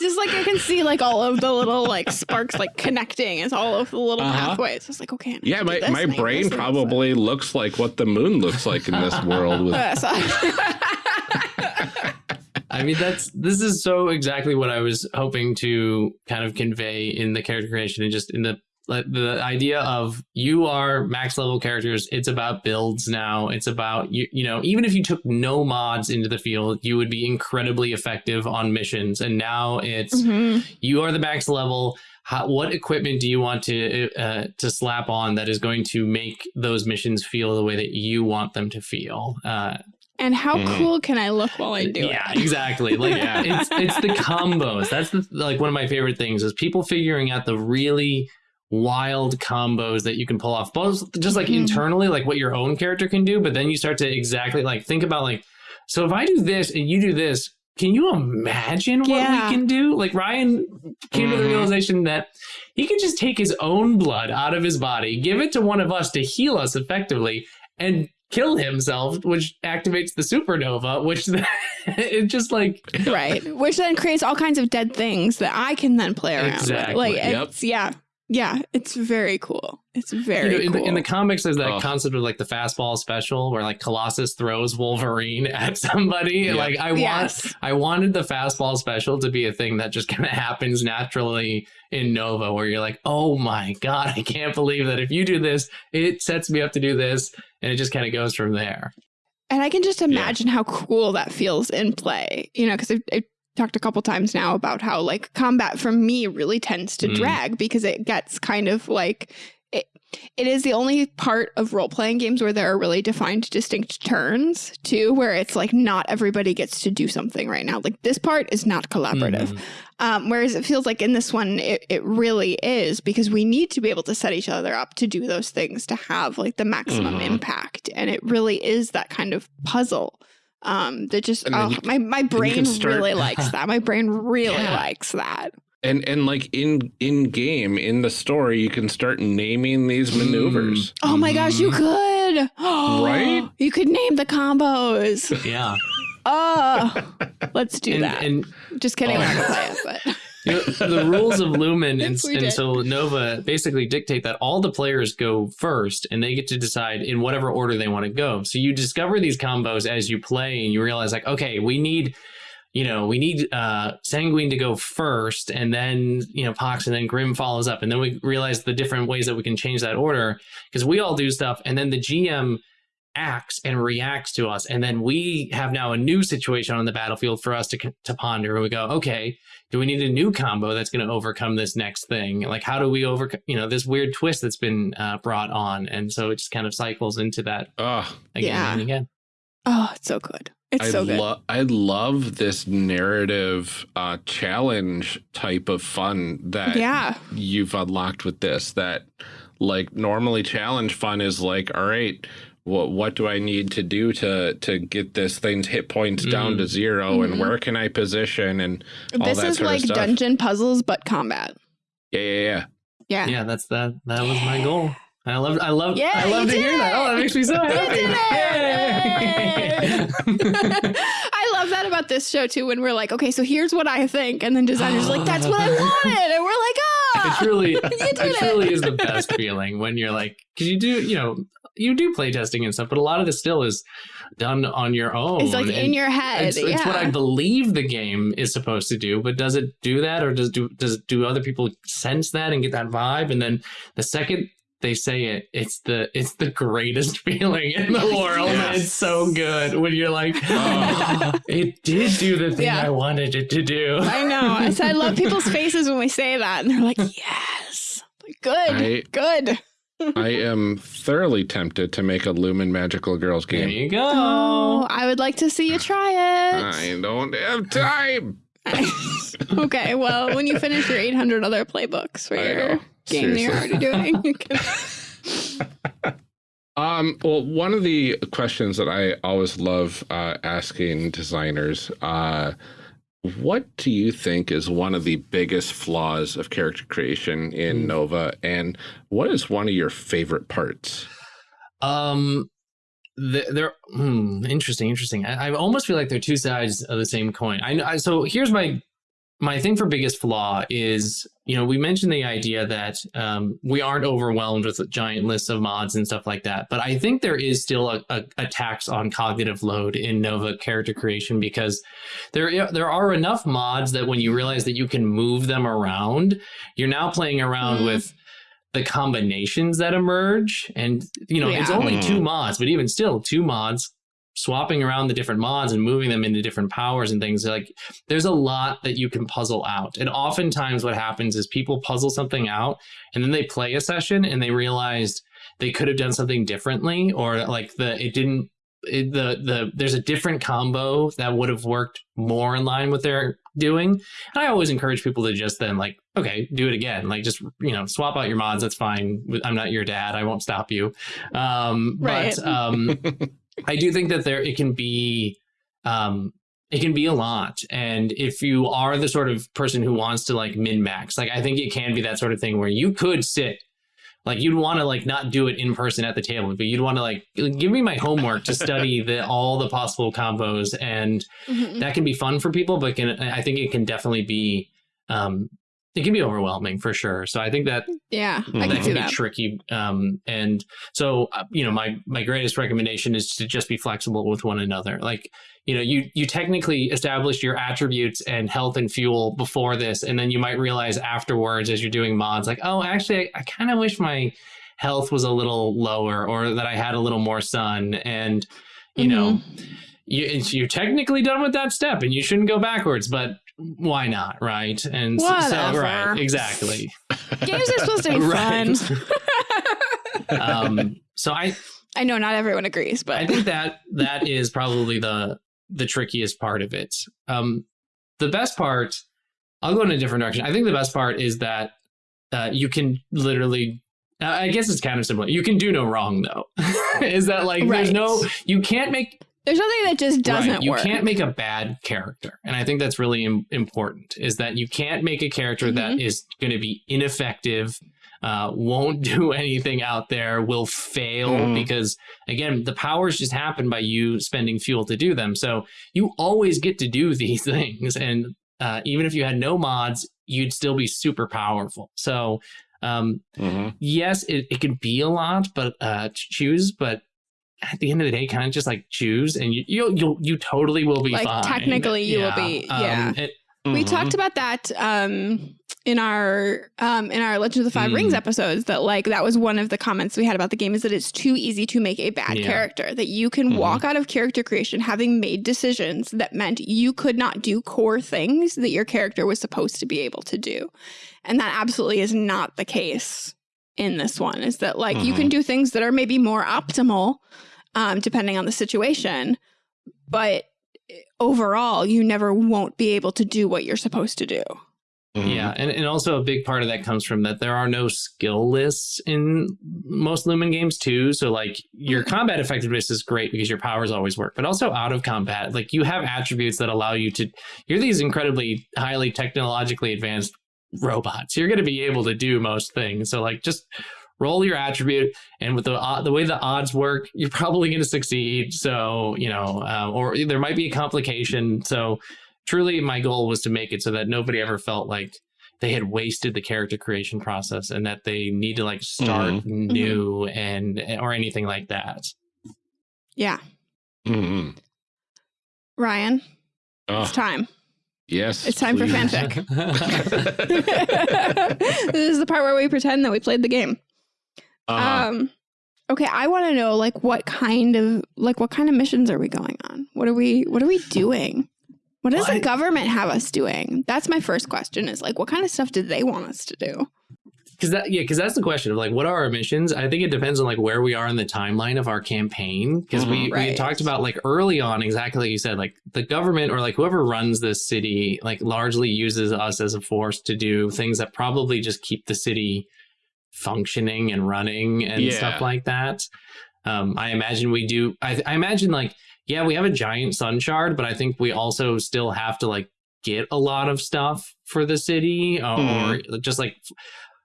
just like i can see like all of the little like sparks like connecting as all of the little Uh-huh. pathways it's like okay Yeah, my, my and I can brain this, and this. probably looks like what the moon looks like in this world. With Uh, I mean, that's this is so exactly what I was hoping to kind of convey in the character creation and just in the like, the idea of you are max level characters. It's about builds now. It's about you. You know, even if you took no mods into the field, you would be incredibly effective on missions. And now it's Mhm. you are the max level. How, what equipment do you want to uh, to slap on that is going to make those missions feel the way that you want them to feel? Uh, and how Mhm. cool can i look while i do yeah, it exactly. Like Yeah. it's it's the combos. That's the like one of my favorite things is people figuring out the really wild combos that you can pull off both just like Mhm. internally like what your own character can do but then you start to exactly like think about like so if i do this and you do this can you imagine what Yeah. we can do like ryan came to the Mhm. realization that he could just take his own blood out of his body give it to one of us to heal us effectively and kill himself which activates the supernova which it's just like right which then creates all kinds of dead things that i can then play around Exactly. with like Yep. it's yeah yeah it's very cool. It's you very know, in, cool the, in the comics there's that Oh. concept of like the fastball special where like colossus throws wolverine at somebody. Yep. like i want yes. I wanted the fastball special to be a thing that just kind of happens naturally in nova where you're like oh my god i can't believe that if you do this it sets me up to do this and it just kind of goes from there. And i can just imagine how cool that feels in play you know because I've, I've talked a couple times now about how like combat for me really tends to Mm. drag because it gets kind of like it, it is the only part of role playing games where there are really defined distinct turns too where it's like not everybody gets to do something right now like this part is not collaborative Mhm. Um, whereas it feels like in this one, it, it really is because we need to be able to set each other up to do those things to have like the maximum Mhm. impact. And it really is that kind of puzzle um, that just, oh, you my, my brain can start- really likes that. My brain really Yeah. likes that. and and like in in game in the story, you can start naming these maneuvers. Oh my gosh, you Mhm. could. Right? You could name the combos. yeah Oh, let's do and, that. and just kidding, Oh. we're not going to play it, but. Know, the rules of Lumen and, and Nova basically dictate that all the players go first and they get to decide in whatever order they want to go. So you discover these combos as you play and you realize like, okay, we need, you know, we need uh, Sanguine to go first and then, you know, Pox and then Grim follows up. And then we realize the different ways that we can change that order because we all do stuff. And then the GM acts and reacts to us and then we have now a new situation on the battlefield for us to, to ponder and we go okay do we need a new combo that's going to overcome this next thing like how do we overcome you know this weird twist that's been uh, brought on and so it just kind of cycles into that Oh, again Yeah. and again Oh, it's so good. It's I so good. love I love this narrative uh, challenge type of fun that yeah. you've unlocked with this. That like normally challenge fun is like, all right, what what do I need to do to to get this thing's hit points down to 0 Mhm. and where can I position and all This that is sort of like stuff. dungeon puzzles, but combat. yeah yeah yeah. Yeah. yeah that's that that was my goal i love i love Yeah, i love to did hear that oh that makes me so You happy did Yay! I love that about this show too. When we're like, okay, so here's what I think, and then designers are like, that's what I wanted, and we're like, ah, it ah, truly did it it. truly is the best feeling when you're like because you do you know you do play testing and stuff but a lot of this still is done on your own it's like and in your head. it's, it's what i believe the game is supposed to do but does it do that or does do does do other people sense that and get that vibe and then the second they say it it's the it's the greatest feeling in the world Yes. it's so good when you're like Oh. it did do the thing Yeah. i wanted it to do I know. I said I love people's faces when we say that, and they're like, yes, good, I- good. I am thoroughly tempted to make a Lumen Magical Girls there game. you go Oh, I would like to see you try it. I don't have time. okay, well, when you finish your 800 other playbooks for I your know. game that you're already doing, you can... Um, well, one of the questions that I always love uh, asking designers, uh, what do you think is one of the biggest flaws of character creation in Hmm. Nova, and what is one of your favorite parts? Um, they're hmm, interesting. Interesting. I, I almost feel like they're two sides of the same coin. I, I so here's my my thing for biggest flaw is you know we mentioned the idea that um, we aren't overwhelmed with giant lists of mods and stuff like that but i think there is still a, a, a tax on cognitive load in nova character creation because there there are enough mods that when you realize that you can move them around you're now playing around Mhm. with the combinations that emerge and you know it's only two mods but even still two mods swapping around the different mods and moving them into different powers and things like there's a lot that you can puzzle out. And oftentimes what happens is people puzzle something out and then they play a session and they realized they could have done something differently or like the it didn't it, the the there's a different combo that would have worked more in line with their doing. And i always encourage people to just then like okay do it again. Like just you know swap out your mods. That's fine. I'm not your dad. I won't stop you. Um Right. but um I do think that there it can be um it can be a lot and if you are the sort of person who wants to like min max like I think it can be that sort of thing where you could sit like you'd want to like not do it in person at the table but you'd want to like give me my homework to study the all the possible combos and Mhm. that can be fun for people but can I think it can definitely be um it can be overwhelming for sure so I think that Yeah, I can that can be that. tricky um and so uh, you know my my greatest recommendation is to just be flexible with one another like you know you you technically established your attributes and health and fuel before this and then you might realize afterwards as you're doing mods like oh actually i, I kind of wish my health was a little lower or that i had a little more sun and you know Mm-hmm. you, you're technically done with that step and you shouldn't go backwards but why not right and so- so right exactly Games are supposed to be fun. um so i I know not everyone agrees, but I think that that is probably the the trickiest part of it. Um, the best part, I'll go in a different direction. I think the best part is that uh, you can literally. uh, I guess it's kind of similar. You can do no wrong though. is that like there's no you can't make there's nothing that just doesn't right, you work. can't make a bad character, and I think that's really Im- important. Is that you can't make a character that Mm-hmm. is going to be ineffective, uh, won't do anything out there, will fail Mhm. because again, the powers just happen by you spending fuel to do them. So you always get to do these things, and uh, even if you had no mods, you'd still be super powerful. So. Um, Mhm. yes, it, it can be a lot, but uh, ch- choose. But at the end of the day, kind of just like choose, and you you you you totally will be Like, fine. technically you will be- yeah. it- We Mhm. talked about that um, in our um, in our Legend of the Five Mm. Rings episodes. That like that was one of the comments we had about the game is that it's too easy to make a bad Yeah. character. That you can Mhm. walk out of character creation having made decisions that meant you could not do core things that your character was supposed to be able to do, and that absolutely is not the case in this one. Is that like you can do things that are maybe more optimal, um, depending on the situation, but overall you never won't be able to do what you're supposed to do. Mhm. Yeah, and, and also a big part of that comes from that there are no skill lists in most Lumen games too. So like your combat effectiveness is great because your powers always work, but also out of combat, like you have attributes that allow you to. You're these incredibly highly technologically advanced robots. You're going to be able to do most things. So like just roll your attribute, and with the uh, the way the odds work, you're probably going to succeed. So you know, uh, or there might be a complication. So truly my goal was to make it so that nobody ever felt like they had wasted the character creation process and that they need to like start new and or anything like that. Yeah. Mhm. Ryan, Oh, it's time. Yes. It's time for fanfic. this is the part where we pretend that we played the game. Uh, Um okay, I want to know like what kind of like what kind of missions are we going on? What are we what are we doing? What does Well, the government have us doing? That's my first question is like what kind of stuff did they want us to do? Because that, yeah, because that's the question of like, what are our missions? I think it depends on like where we are in the timeline of our campaign. Because we, we Right. had talked about like early on, exactly like you said, like the government or like whoever runs this city, like largely uses us as a force to do things that probably just keep the city functioning and running and Yeah. stuff like that. Um, I imagine we do. I, I imagine like, yeah, we have a giant sun shard, but I think we also still have to like get a lot of stuff for the city or, Mhm. or just like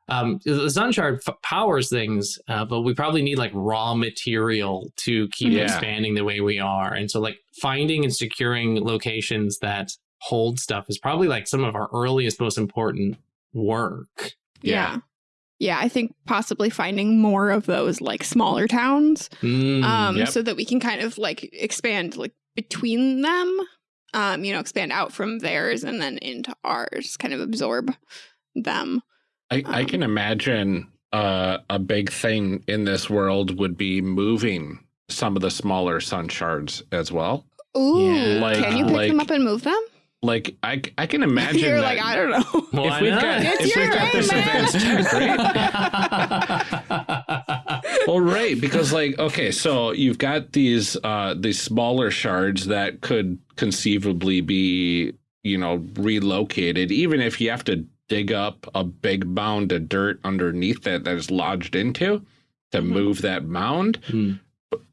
um the sun shard f- powers things uh, but we probably need like raw material to keep Yeah. expanding the way we are and so like finding and securing locations that hold stuff is probably like some of our earliest most important work Yeah. Yeah, I think possibly finding more of those like smaller towns Mm, um yep. so that we can kind of like expand like between them um you know expand out from theirs and then into ours kind of absorb them I, I can imagine uh, a big thing in this world would be moving some of the smaller sun shards as well. ooh Yeah. Like- can you pick them up and move them Like I, I can imagine. you're that- like i don't know Why if we've not? got It's if we've got this man. advanced tech, right? Well, right, because like okay, so you've got these uh these smaller shards that could conceivably be you know relocated, even if you have to dig up a big mound of dirt underneath it that is lodged into to Mhm. move that mound. Hmm.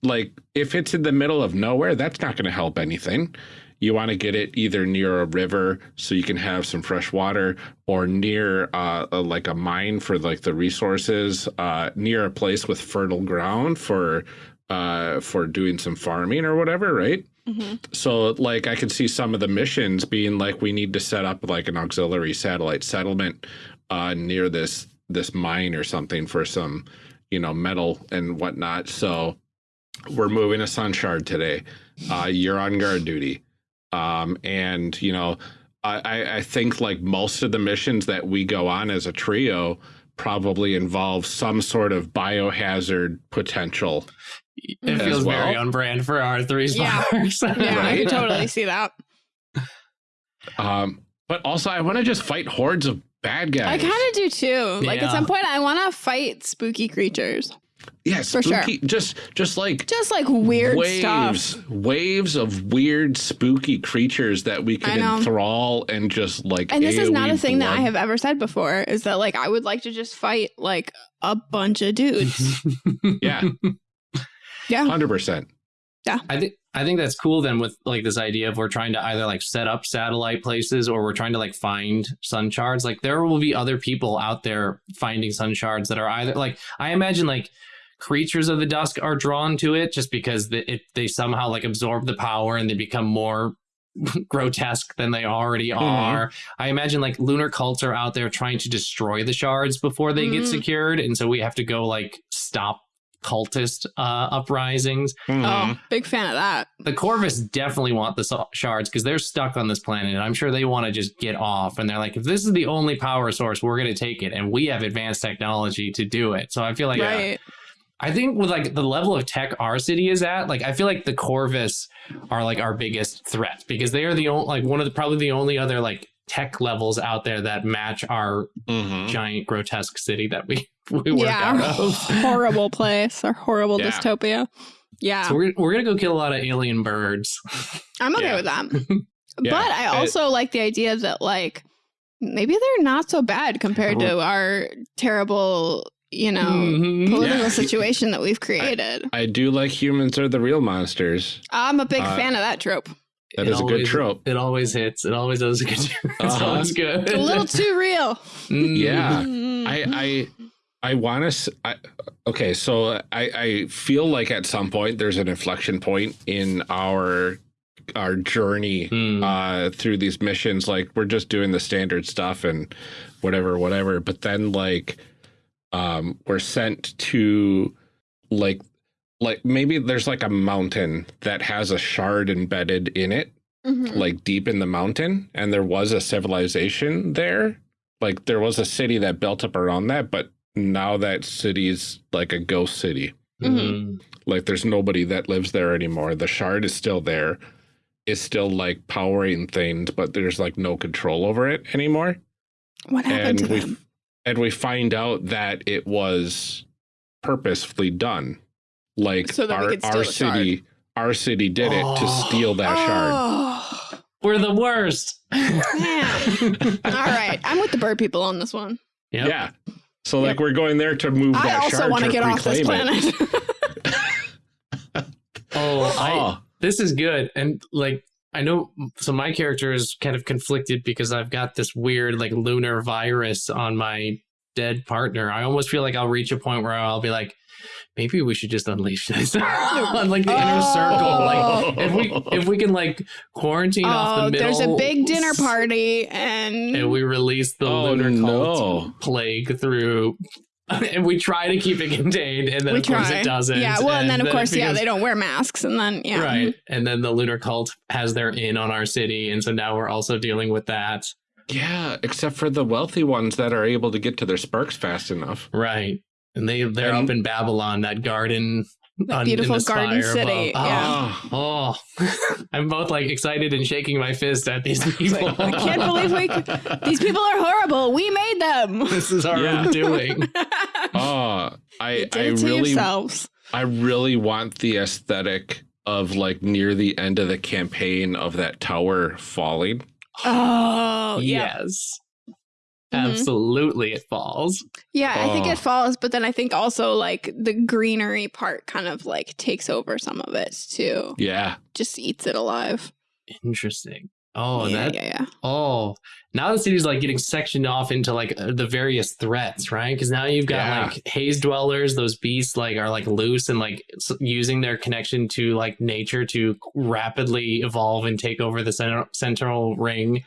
Like if it's in the middle of nowhere, that's not going to help anything. You want to get it either near a river so you can have some fresh water, or near uh, a, like a mine for like the resources, uh, near a place with fertile ground for uh, for doing some farming or whatever, right? Mhm. So like I could see some of the missions being like we need to set up like an auxiliary satellite settlement uh, near this this mine or something for some you know metal and whatnot. So we're moving a sun shard today. Uh, you're on guard duty, um, and you know I I think like most of the missions that we go on as a trio probably involve some sort of biohazard potential. It As feels very well. on brand for our three Yeah. sparks yeah i Right? can totally see that Um, but also, I want to just fight hordes of bad guys. i kind of do too like at some point i want to fight spooky creatures yeah, for sure. Just, just like just like weird waves, stuff waves of weird, spooky creatures that we I can enthrall and just like. And this is not a AoE thing that I have ever said before is that like I would like to just fight like a bunch of dudes. Yeah, Yeah. hundred percent. Yeah. I think I think that's cool then with like this idea of we're trying to either like set up satellite places or we're trying to like find sun shards. Like there will be other people out there finding sun shards that are either like I imagine like creatures of the dusk are drawn to it just because the, it, they somehow like absorb the power and they become more grotesque than they already Mhm. are. I imagine like lunar cults are out there trying to destroy the shards before they get Mm. secured and so we have to go like stop cultist uh, uprisings. Mhm. Oh, big fan of that. The Corvus definitely want the shards because they're stuck on this planet, and I'm sure they want to just get off. And they're like, if this is the only power source, we're going to take it, and we have advanced technology to do it. So I feel like right. I think with like the level of tech our city is at, like I feel like the Corvus are like our biggest threat because they are the only like one of the probably the only other like tech levels out there that match our Mhm. giant grotesque city that we we work yeah, out of. horrible place, our horrible Yeah. dystopia. Yeah, So we're we're gonna go kill a lot of alien birds. I'm okay Yeah. with that. Yeah, But I it- also like the idea that like maybe they're not so bad compared to our terrible, you know, Mhm. political Yeah. situation that we've created. I do like humans are the real monsters. I'm a big Uh, fan of that trope. That It is a good trope. It always hits. It always does a good job. It's Uh-huh. always good. It's a little too real. Mm. Yeah. Mm. I I I want to. I, okay, so I I feel like at some point there's an inflection point in our our journey Mm. uh through these missions like we're just doing the standard stuff and whatever whatever but then like um we're sent to like like maybe there's like a mountain that has a shard embedded in it Mhm. like deep in the mountain and there was a civilization there. Like there was a city that built up around that but now that city's like a ghost city. Mm. like there's nobody that lives there anymore. The shard is still there. It's still like powering things but there's like no control over it anymore. What happened and to we them? and we find out that it was purposefully done like So our, our the shard. city our city did it to Oh. steal that shard Oh, We're the worst. man. All right. I'm with the bird people on this one. Yep. Yeah. So like we're going there to move I that also shard want to to get off this planet. Oh, I, Oh, this is good and like i know so my character is kind of conflicted because i've got this weird like lunar virus on my dead partner i almost feel like i'll reach a point where i'll be like maybe we should just unleash this on like the inner circle like if we oh. if we can like quarantine off oh, the middle there's a big dinner party, and, and we release the Oh, lunar no. cult plague through and we try to keep it contained and then we of course try. it doesn't Yeah. Well, and, then of it course, yeah, they don't wear masks, and then yeah, Right. And then the lunar cult has their in on our city. And so now we're also dealing with that. yeah. Except for the wealthy ones that are able to get to their sparks fast enough. Right. And they they're And- up in Babylon, that garden That on- beautiful in the garden spire city. above. Yeah. Oh, Oh, I'm both like excited and shaking my fist at these people. I can't believe we. These people are horrible. We made them. this is our Yeah. own doing. oh, I I really yourselves. I really want the aesthetic of like near the end of the campaign of that tower falling. Oh, yeah. Yes. Mhm. Absolutely, it falls. Yeah, I think Oh. it falls, but then I think also like the greenery part kind of like takes over some of it too. Yeah. Just eats it alive. Interesting. Oh, yeah, that yeah, yeah. Oh, now the city's like getting sectioned off into like uh, the various threats, right? Because now you've got Yeah. like haze dwellers; those beasts like are like loose and like using their connection to like nature to rapidly evolve and take over the center- central ring.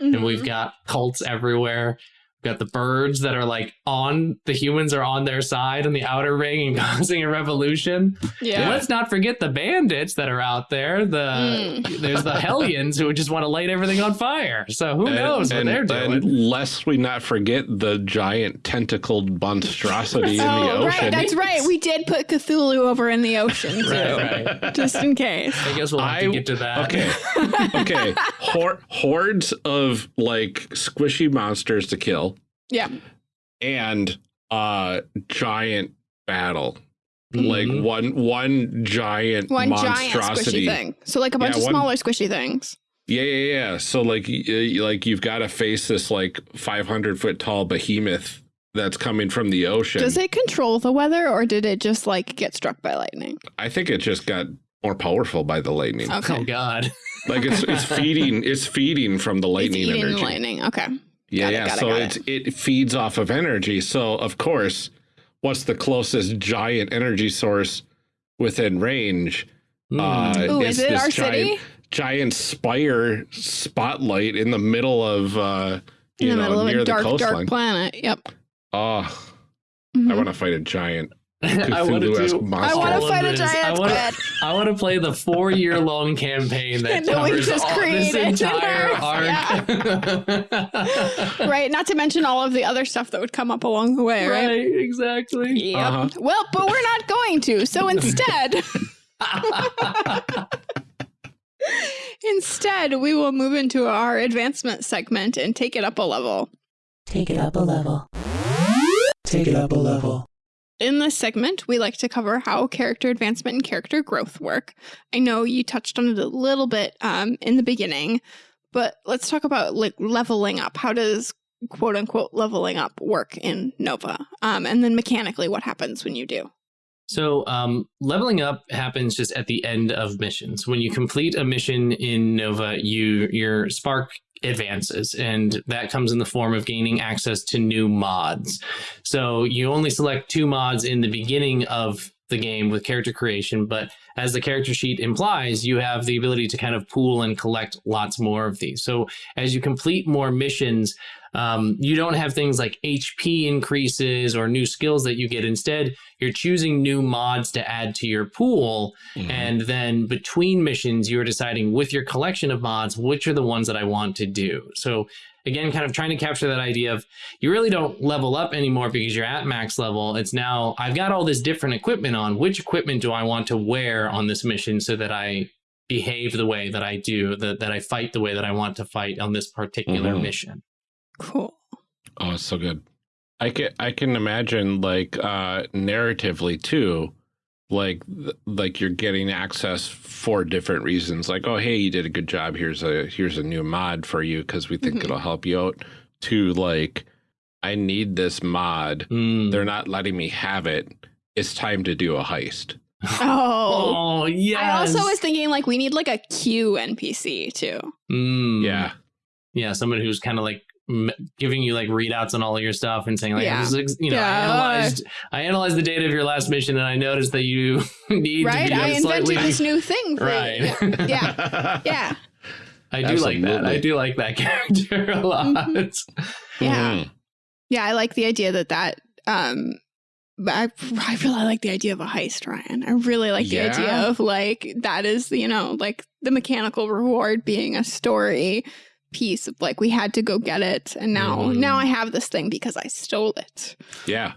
And we've Mhm. got cults everywhere. We've got the birds that are like on the humans are on their side in the outer ring and causing a revolution. yeah. And let's not forget the bandits that are out there. The Mm. there's the hellions who just want to light everything on fire. So who knows what they're doing? And lest we not forget the giant tentacled monstrosity in the Oh, ocean. right. That's right. We did put Cthulhu over in the ocean too, right, right. just in case. I guess we'll have to get to that. Okay. okay. Hor- hordes of like squishy monsters to kill Yeah. and uh giant battle. Mhm. Like one one giant One giant monstrosity. squishy thing. So like a bunch Yeah, of one- smaller squishy things. Yeah, yeah, yeah. So like, y- y- like you've got to face this like 500 foot tall behemoth that's coming from the ocean. Does it control the weather, or did it just like get struck by lightning? I think it just got more powerful by the lightning. Oh Okay. God. Like it's it's feeding it's feeding from the It's lightning eating energy. the lightning. Okay. Yeah, it, yeah. got it, so got it's it feeds off of energy. So of course, what's the closest giant energy source within range? Hmm. Uh, Ooh, it's is it this our giant, city? Giant spire spotlight in the middle of uh In you the know middle of near a the dark, coastline. dark planet. Yep. Oh, Mhm. I want to fight a giant. I want to do. monster. I want to of fight a giant I squid. I want to play the four-year-long campaign that That we covers just all, this created. entire Yeah. arc. right. Not to mention all of the other stuff that would come up along the way, right? right, exactly. Yep. Uh-huh. Well, but we're not going to. So instead, instead, we will move into our advancement segment and take it up a level. Take it up a level. Take it up a level. In this segment, we like to cover how character advancement and character growth work. I know you touched on it a little bit um, in the beginning, but let's talk about like leveling up. How does quote unquote leveling up work in Nova? Um, and then mechanically, what happens when you do? So, um, leveling up happens just at the end of missions. When you complete a mission in Nova, you your spark advances, and that comes in the form of gaining access to new mods. So, you only select two mods in the beginning of the game with character creation, but as the character sheet implies, you have the ability to kind of pool and collect lots more of these. So, as you complete more missions, um, you don't have things like HP increases or new skills that you get. Instead, you're choosing new mods to add to your pool. Mhm. And then between missions, you're deciding with your collection of mods, which are the ones that I want to do. So, again, kind of trying to capture that idea of you really don't level up anymore because you're at max level. It's now, I've got all this different equipment on. Which equipment do I want to wear on this mission so that I behave the way that I do, that, that I fight the way that I want to fight on this particular Mhm. mission? Cool. Oh, it's so good. I can I can imagine like uh narratively too, like like you're getting access for different reasons. Like, oh hey, you did a good job. Here's a here's a new mod for you because we think Mhm. it'll help you out. To like, I need this mod. Mm. They're not letting me have it. It's time to do a heist. Oh. Oh, yes. I also was thinking like we need like a Q NPC too. Mm. Yeah. Yeah. Someone who's kind of like m- giving you like readouts on all of your stuff and saying like, Yeah. this is, you know, Yeah. I analyzed, I analyzed the data of your last mission and I noticed that you need Right? to be I a invented slightly this new thing for right. you. Yeah. Yeah. yeah. I do like that. I do like that character a lot. Mhm. Yeah. Mhm. Yeah, I like the idea that that um but I, I really like the idea of a heist, Ryan. I really like the Yeah? idea of like that is, you know, like the mechanical reward being a story piece of like we had to go get it and now Mhm. now I have this thing because I stole it. Yeah.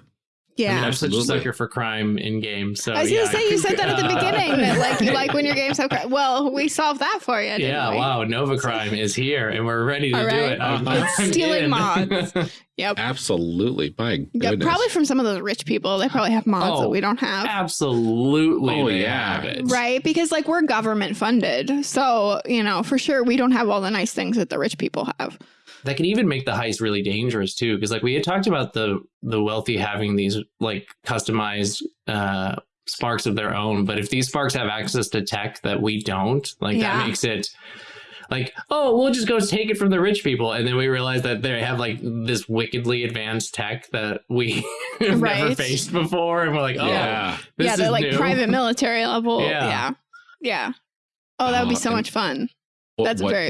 Yeah. I mean, I'm such a sucker for crime in games. So I was yeah, gonna say you said that at the beginning that like you like when your games have crime. well we solved that for you. Didn't Yeah, we? wow, Nova Crime is here and we're ready to All do it. I'm, Uh-huh. I'm Stealing in. mods. Yep. Absolutely. My goodness. Yeah, probably from some of those rich people. They probably have mods Oh, that we don't have. Absolutely. Oh, they yeah. have it. Right, because like we're government funded. So, you know, for sure we don't have all the nice things that the rich people have. That can even make the heist really dangerous too, because like we had talked about the the wealthy having these like customized uh sparks of their own, but if these sparks have access to tech that we don't, like Yeah. that makes it like, oh, we'll just go take it from the rich people, and then we realize that they have like this wickedly advanced tech that we have never faced before, and we're like, oh, yeah. this yeah, they're is like new. private military level. Yeah. Yeah. Yeah. Oh, that would be Oh, so and much fun. What- That's what- very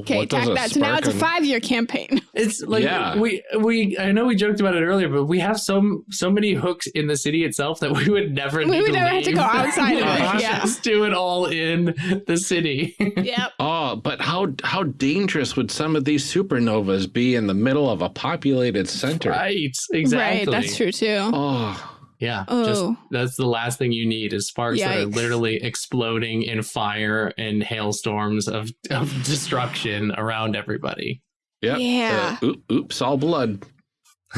okay. what Tack that. So now it's a five year campaign. It's like Yeah. we we I know we joked about it earlier, but we have so so many hooks in the city itself that we would never We need would to never have to go outside of it, We yeah. just do it all in the city. yep. Oh, but how how dangerous would some of these supernovas be in the middle of a populated center? right, exactly. Right. That's true too. Oh, Yeah, Oh. just that's the last thing you need is sparks that are literally exploding in fire and hailstorms of, of destruction around everybody. yep. Yeah. Uh, oop- oops, all blood.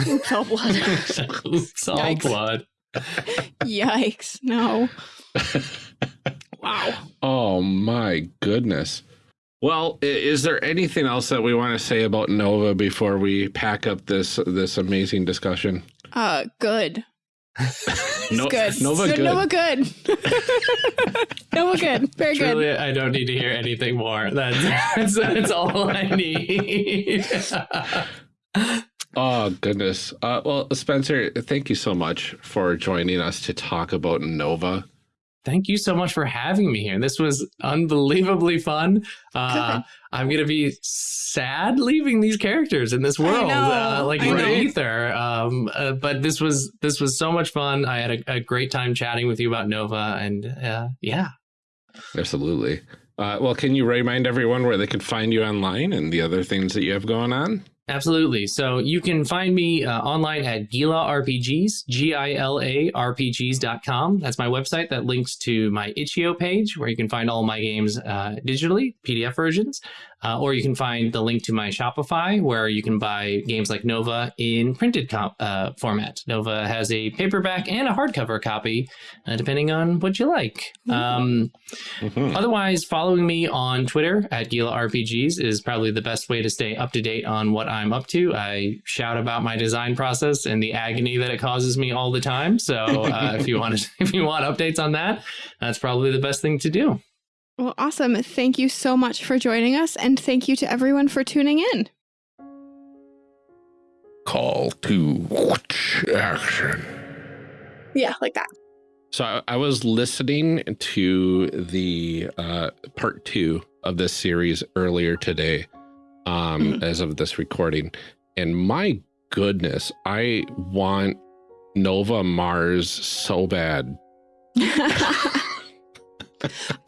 Oops, all blood. Oops, all Yikes. blood. Yikes. No. Wow. Oh my goodness. Well, is there anything else that we want to say about Nova before we pack up this this amazing discussion? Uh good. No, good. Nova good. Nova good. Nova good. Very good. Truly, I don't need to hear anything more. That's that's, that's all I need. Oh goodness. Uh, well, Spencer, thank you so much for joining us to talk about Nova. Thank you so much for having me here. This was unbelievably fun. Uh, I'm gonna be sad leaving these characters in this world, uh, like in the ether. Um, uh, but this was this was so much fun. I had a, a great time chatting with you about Nova, and uh, yeah. Absolutely. Uh, well, can you remind everyone where they can find you online and the other things that you have going on? Absolutely. So you can find me uh, online at Gila RPGs, G-I-L-A RPGs.com. That's my website that links to my itch.io page where you can find all my games uh, digitally, PDF versions. Uh, or you can find the link to my Shopify where you can buy games like Nova in printed uh, format. Nova has a paperback and a hardcover copy, uh, depending on what you like. Um, Mhm. Otherwise, following me on Twitter at Gila RPGs is probably the best way to stay up to date on what I'm up to. I shout about my design process and the agony that it causes me all the time. So uh, if you want if you want updates on that, that's probably the best thing to do. Well, awesome. Thank you so much for joining us, and thank you to everyone for tuning in. Call to action. Yeah, like that. So I, I was listening to the uh, part two of this series earlier today, um, Mhm. as of this recording, and my goodness, I want Nova Mars so bad.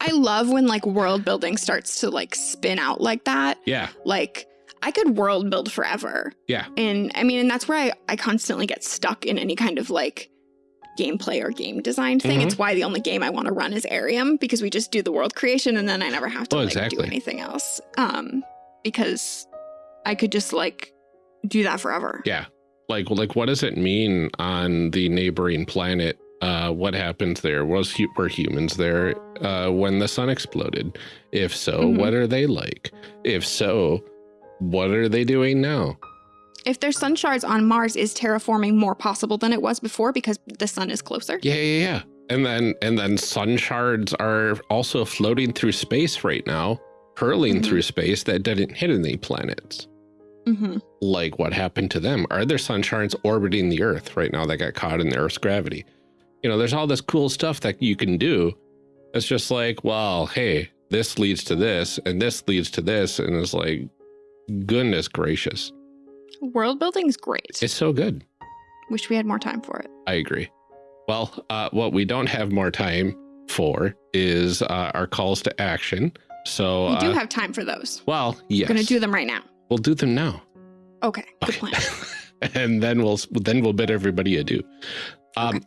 I love when like world building starts to like spin out like that. Yeah, Like I could world build forever. Yeah. And I mean, and that's where I, I constantly get stuck in any kind of like gameplay or game design thing. Mhm. It's why the only game I want to run is Arium because we just do the world creation and then I never have to Oh, like exactly. do anything else. Um, because I could just like do that forever. yeah. Like, like, what does it mean on the neighboring planet? Uh, what happened there? Was hu- were humans there uh, when the sun exploded? If so, Mhm. what are they like? If so, what are they doing now? If there's sun shards on Mars, is terraforming more possible than it was before because the sun is closer? Yeah, yeah, yeah. And then and then sun shards are also floating through space right now, hurling Mhm. through space that didn't hit any planets. Mm-hmm. Like what happened to them? Are there sun shards orbiting the Earth right now that got caught in the Earth's gravity? You know, there's all this cool stuff that you can do. It's just like, well, hey, this leads to this, and this leads to this, and it's like, goodness gracious, World building's great. it's so good. Wish we had more time for it. I agree. Well, uh, what we don't have more time for is uh, our calls to action. So, We do uh, have time for those. well, yes, We're gonna do them right now. We'll do them now, Okay, good plan. and then we'll then we'll bid everybody adieu. Um,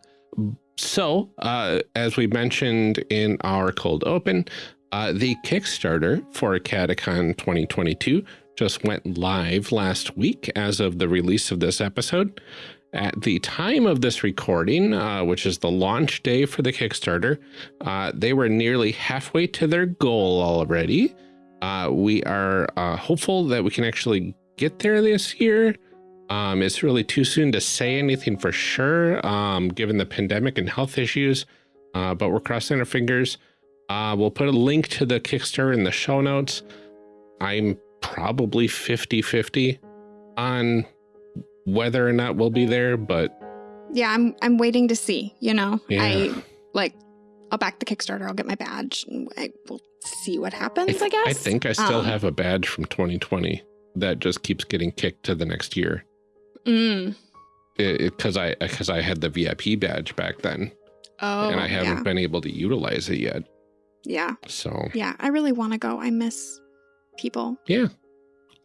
So, uh, as we mentioned in our cold open, uh, the Kickstarter for Catacon 2022 just went live last week as of the release of this episode. At the time of this recording, uh, which is the launch day for the Kickstarter, uh, they were nearly halfway to their goal already. Uh, we are uh, hopeful that we can actually get there this year. Um, it's really too soon to say anything for sure, um, given the pandemic and health issues, uh, but we're crossing our fingers. Uh, we'll put a link to the Kickstarter in the show notes. I'm probably 50 50 on whether or not we'll be there, but yeah, I'm I'm waiting to see. You know, Yeah. I like I'll back the Kickstarter. I'll get my badge. And I will see what happens. I, guess. I think I still Um, have a badge from 2020 that just keeps getting kicked to the next year. Mm. Because I because I had the VIP badge back then, Oh, and I haven't yeah. been able to utilize it yet. yeah, So yeah. I really want to go. I miss people. yeah,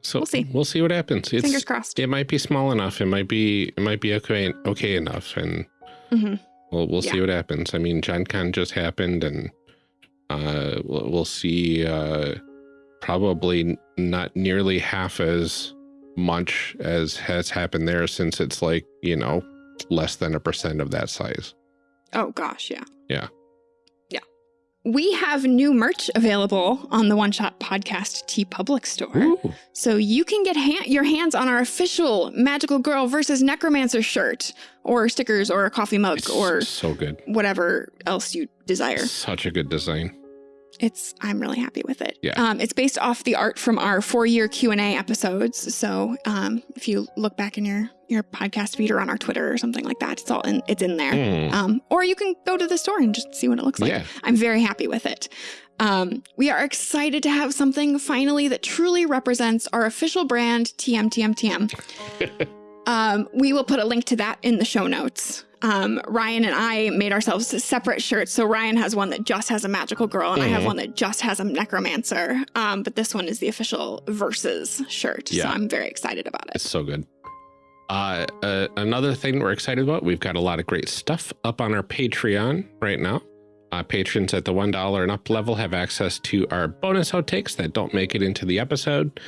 so We'll see. We'll see what happens. It's Fingers crossed. it might be small enough. It might be it might be okay okay enough, and Mhm. we'll we'll see what happens. I mean, Gen Con just happened, and uh, we'll, we'll see. Uh, probably not nearly half as much as has happened there, since it's like you know less than a percent of that size. Oh gosh, yeah. Yeah. Yeah. We have new merch available on the One Shot Podcast TeePublic store. Ooh, So you can get ha- your hands on our official Magical Girl versus Necromancer shirt, or stickers, or a coffee mug, it's or so good. whatever else you desire. Such a good design. It's I'm really happy with it. Yeah. Um, it's based off the art from our four year Q and A episodes. So um, if you look back in your your podcast feed or on our Twitter or something like that, it's all in it's in there. Mm. Um, or you can go to the store and just see what it looks like. Yeah. I'm very happy with it. Um, we are excited to have something finally that truly represents our official brand, TM TM TM. um, we will put a link to that in the show notes. Um, Ryan and I made ourselves separate shirts. So Ryan has one that just has a magical girl, and I have Mhm. one that just has a necromancer. Um, but this one is the official versus shirt. So I'm very excited about it. It's so good. Uh, uh, another thing we're excited about, we've got a lot of great stuff up on our Patreon right now. Uh, patrons at the $1 and up level have access to our bonus outtakes that don't make it into the episode.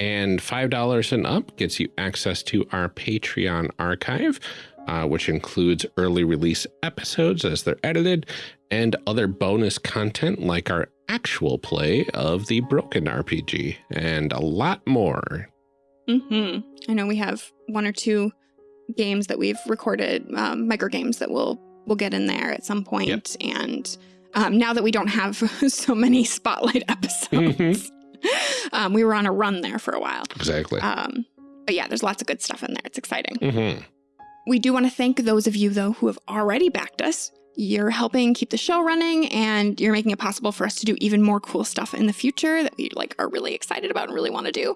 And $5 and up gets you access to our Patreon archive, uh, which includes early release episodes as they're edited and other bonus content like our actual play of the Broken RPG and a lot more. hmm I know we have one or two games that we've recorded, um, micro games that we'll we'll get in there at some point. And um, now that we don't have so many spotlight episodes, um, we were on a run there for a while. Exactly. Um, but yeah, there's lots of good stuff in there. It's exciting. Mhm. We do want to thank those of you though who have already backed us. You're helping keep the show running and you're making it possible for us to do even more cool stuff in the future that we like are really excited about and really want to do.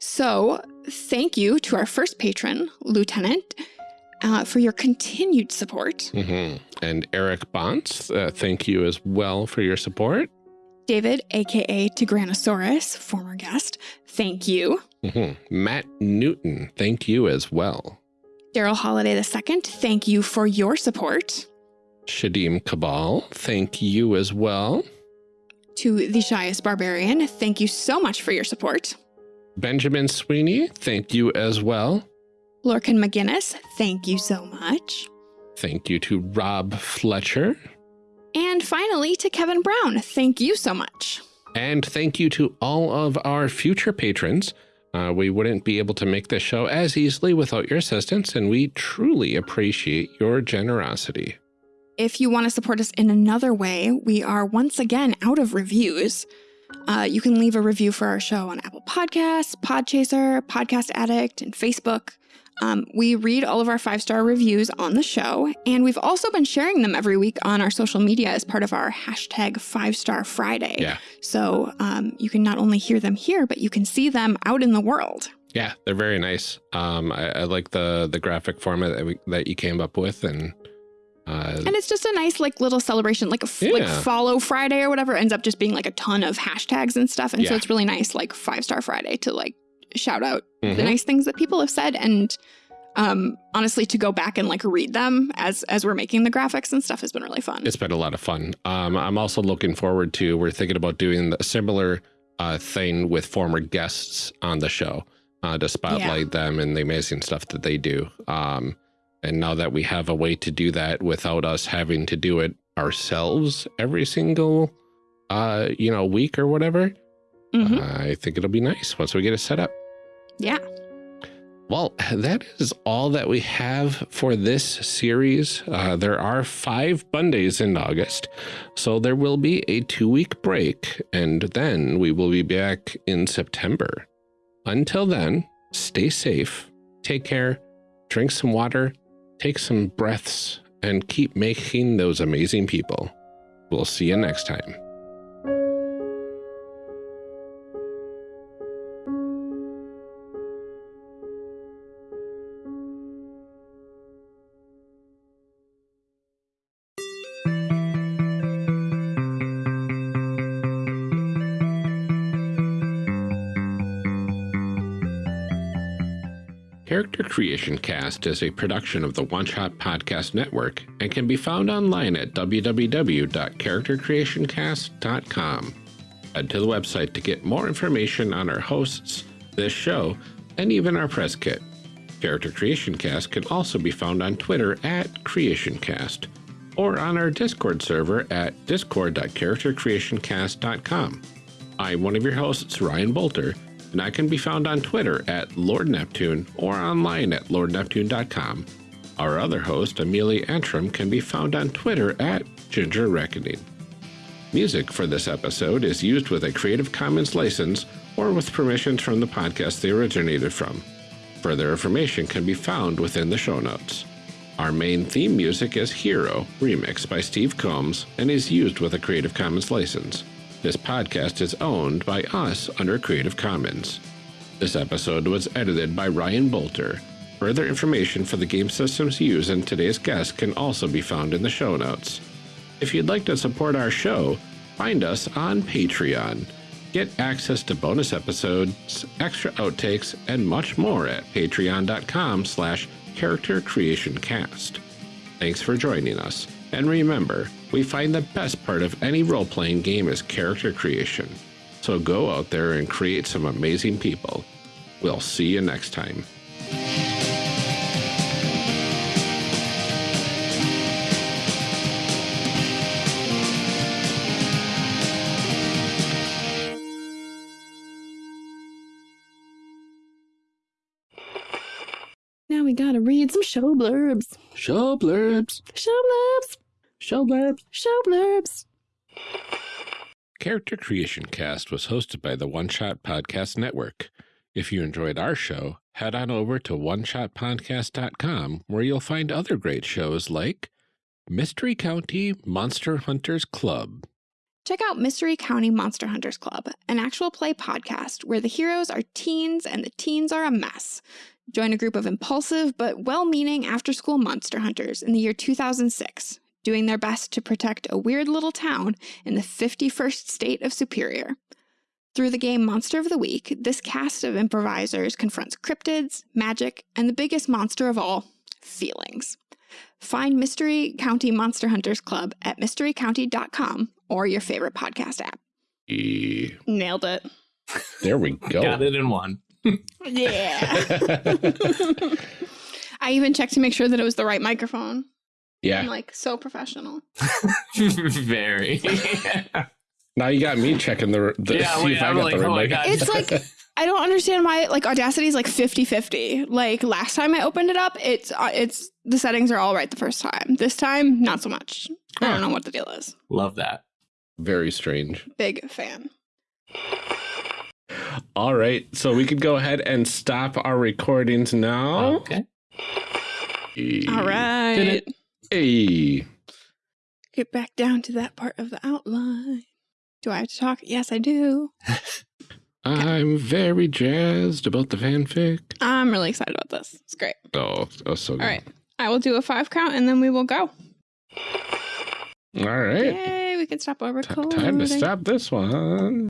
So, thank you to our first patron, Lieutenant, uh, for your continued support. Mhm. And Eric Bonts, uh, thank you as well for your support. David, aka Tigranosaurus, former guest, thank you. Mhm. Matt Newton, thank you as well. Daryl Holiday II, thank you for your support. Shadim Cabal, thank you as well. To the Shyest Barbarian, thank you so much for your support. Benjamin Sweeney, thank you as well. Lorcan McGinnis, thank you so much. Thank you to Rob Fletcher. And finally, to Kevin Brown, thank you so much. And thank you to all of our future patrons. Uh, we wouldn't be able to make this show as easily without your assistance, and we truly appreciate your generosity. If you want to support us in another way, we are once again out of reviews. Uh, you can leave a review for our show on Apple Podcasts, Podchaser, Podcast Addict, and Facebook. Um, we read all of our five star reviews on the show, and we've also been sharing them every week on our social media as part of our hashtag Five Star Friday. Yeah. So um, you can not only hear them here, but you can see them out in the world. Yeah, they're very nice. Um, I, I like the the graphic format that, we, that you came up with, and uh, And it's just a nice like little celebration, like a f- like follow Friday or whatever. Ends up just being like a ton of hashtags and stuff, and so it's really nice, like Five Star Friday, to like shout out the Mhm. nice things that people have said, and um, honestly, to go back and like read them as as we're making the graphics and stuff has been really fun. it's been a lot of fun. Um, I'm also looking forward to. We're thinking about doing a similar uh, thing with former guests on the show uh, to spotlight them and the amazing stuff that they do. Um, and now that we have a way to do that without us having to do it ourselves every single, uh, you know, week or whatever, Mhm. I think it'll be nice once we get it set up. yeah, Well, that is all that we have for this series. Uh, there are five Mondays in August, so there will be a two week break, and then we will be back in September. Until then, stay safe, take care, drink some water, take some breaths, and keep making those amazing people. We'll see you next time. Creation Cast is a production of the One Shot Podcast Network and can be found online at www.charactercreationcast.com. Head to the website to get more information on our hosts, this show, and even our press kit. Character Creation Cast can also be found on Twitter at CreationCast or on our Discord server at discord.charactercreationcast.com. I'm one of your hosts, Ryan Boelter, and I can be found on Twitter at Lord Neptune or online at lordneptune.com. Our other host, Amelia Antrim, can be found on Twitter at Ginger Reckoning. Music for this episode is used with a Creative Commons license or with permissions from the podcast they originated from. Further information can be found within the show notes. Our main theme music is Hero, remixed by Steve Combs, and is used with a Creative Commons license. This podcast is owned by us under Creative Commons. This episode was edited by Ryan Boelter. Further information for the game systems used in today's guest can also be found in the show notes. If you'd like to support our show, find us on Patreon. Get access to bonus episodes, extra outtakes, and much more at patreon.com slash character creation cast. Thanks for joining us. And remember, we find the best part of any role playing game is character creation. So go out there and create some amazing people. We'll see you next time. We gotta read some show blurbs. Show blurbs. Show blurbs. Show blurbs. Show blurbs. Character Creation Cast was hosted by the One Shot Podcast Network. If you enjoyed our show, head on over to oneshotpodcast.com where you'll find other great shows like Mystery County Monster Hunters Club, Check out Mystery County Monster Hunters Club, an actual play podcast where the heroes are teens and the teens are a mess. Join a group of impulsive but well meaning after school monster hunters in the year 2006, doing their best to protect a weird little town in the 51st state of Superior. Through the game Monster of the Week, this cast of improvisers confronts cryptids, magic, and the biggest monster of all feelings. Find Mystery County Monster Hunters Club at mysterycounty.com or your favorite podcast app. E- Nailed it. There we go. Got it in one. Yeah. I even checked to make sure that it was the right microphone. Yeah. I'm like so professional. Very. Now you got me checking the, the Yeah, see wait, if I I'm got like, the oh right mic. God. It's like I don't understand why like Audacity is like 50-50. Like last time I opened it up, it's uh, it's the settings are all right the first time. This time, not so much. I don't know what the deal is. Love that. Very strange. Big fan. All right, so we could go ahead and stop our recordings now. Okay. All right. Hey. Get back down to that part of the outline. Do I have to talk? Yes, I do. I'm very jazzed about the fanfic. I'm really excited about this. It's great. Oh, oh so good. All right. I will do a five count and then we will go. All right. Yay, we can stop our T- recording. time to stop this one.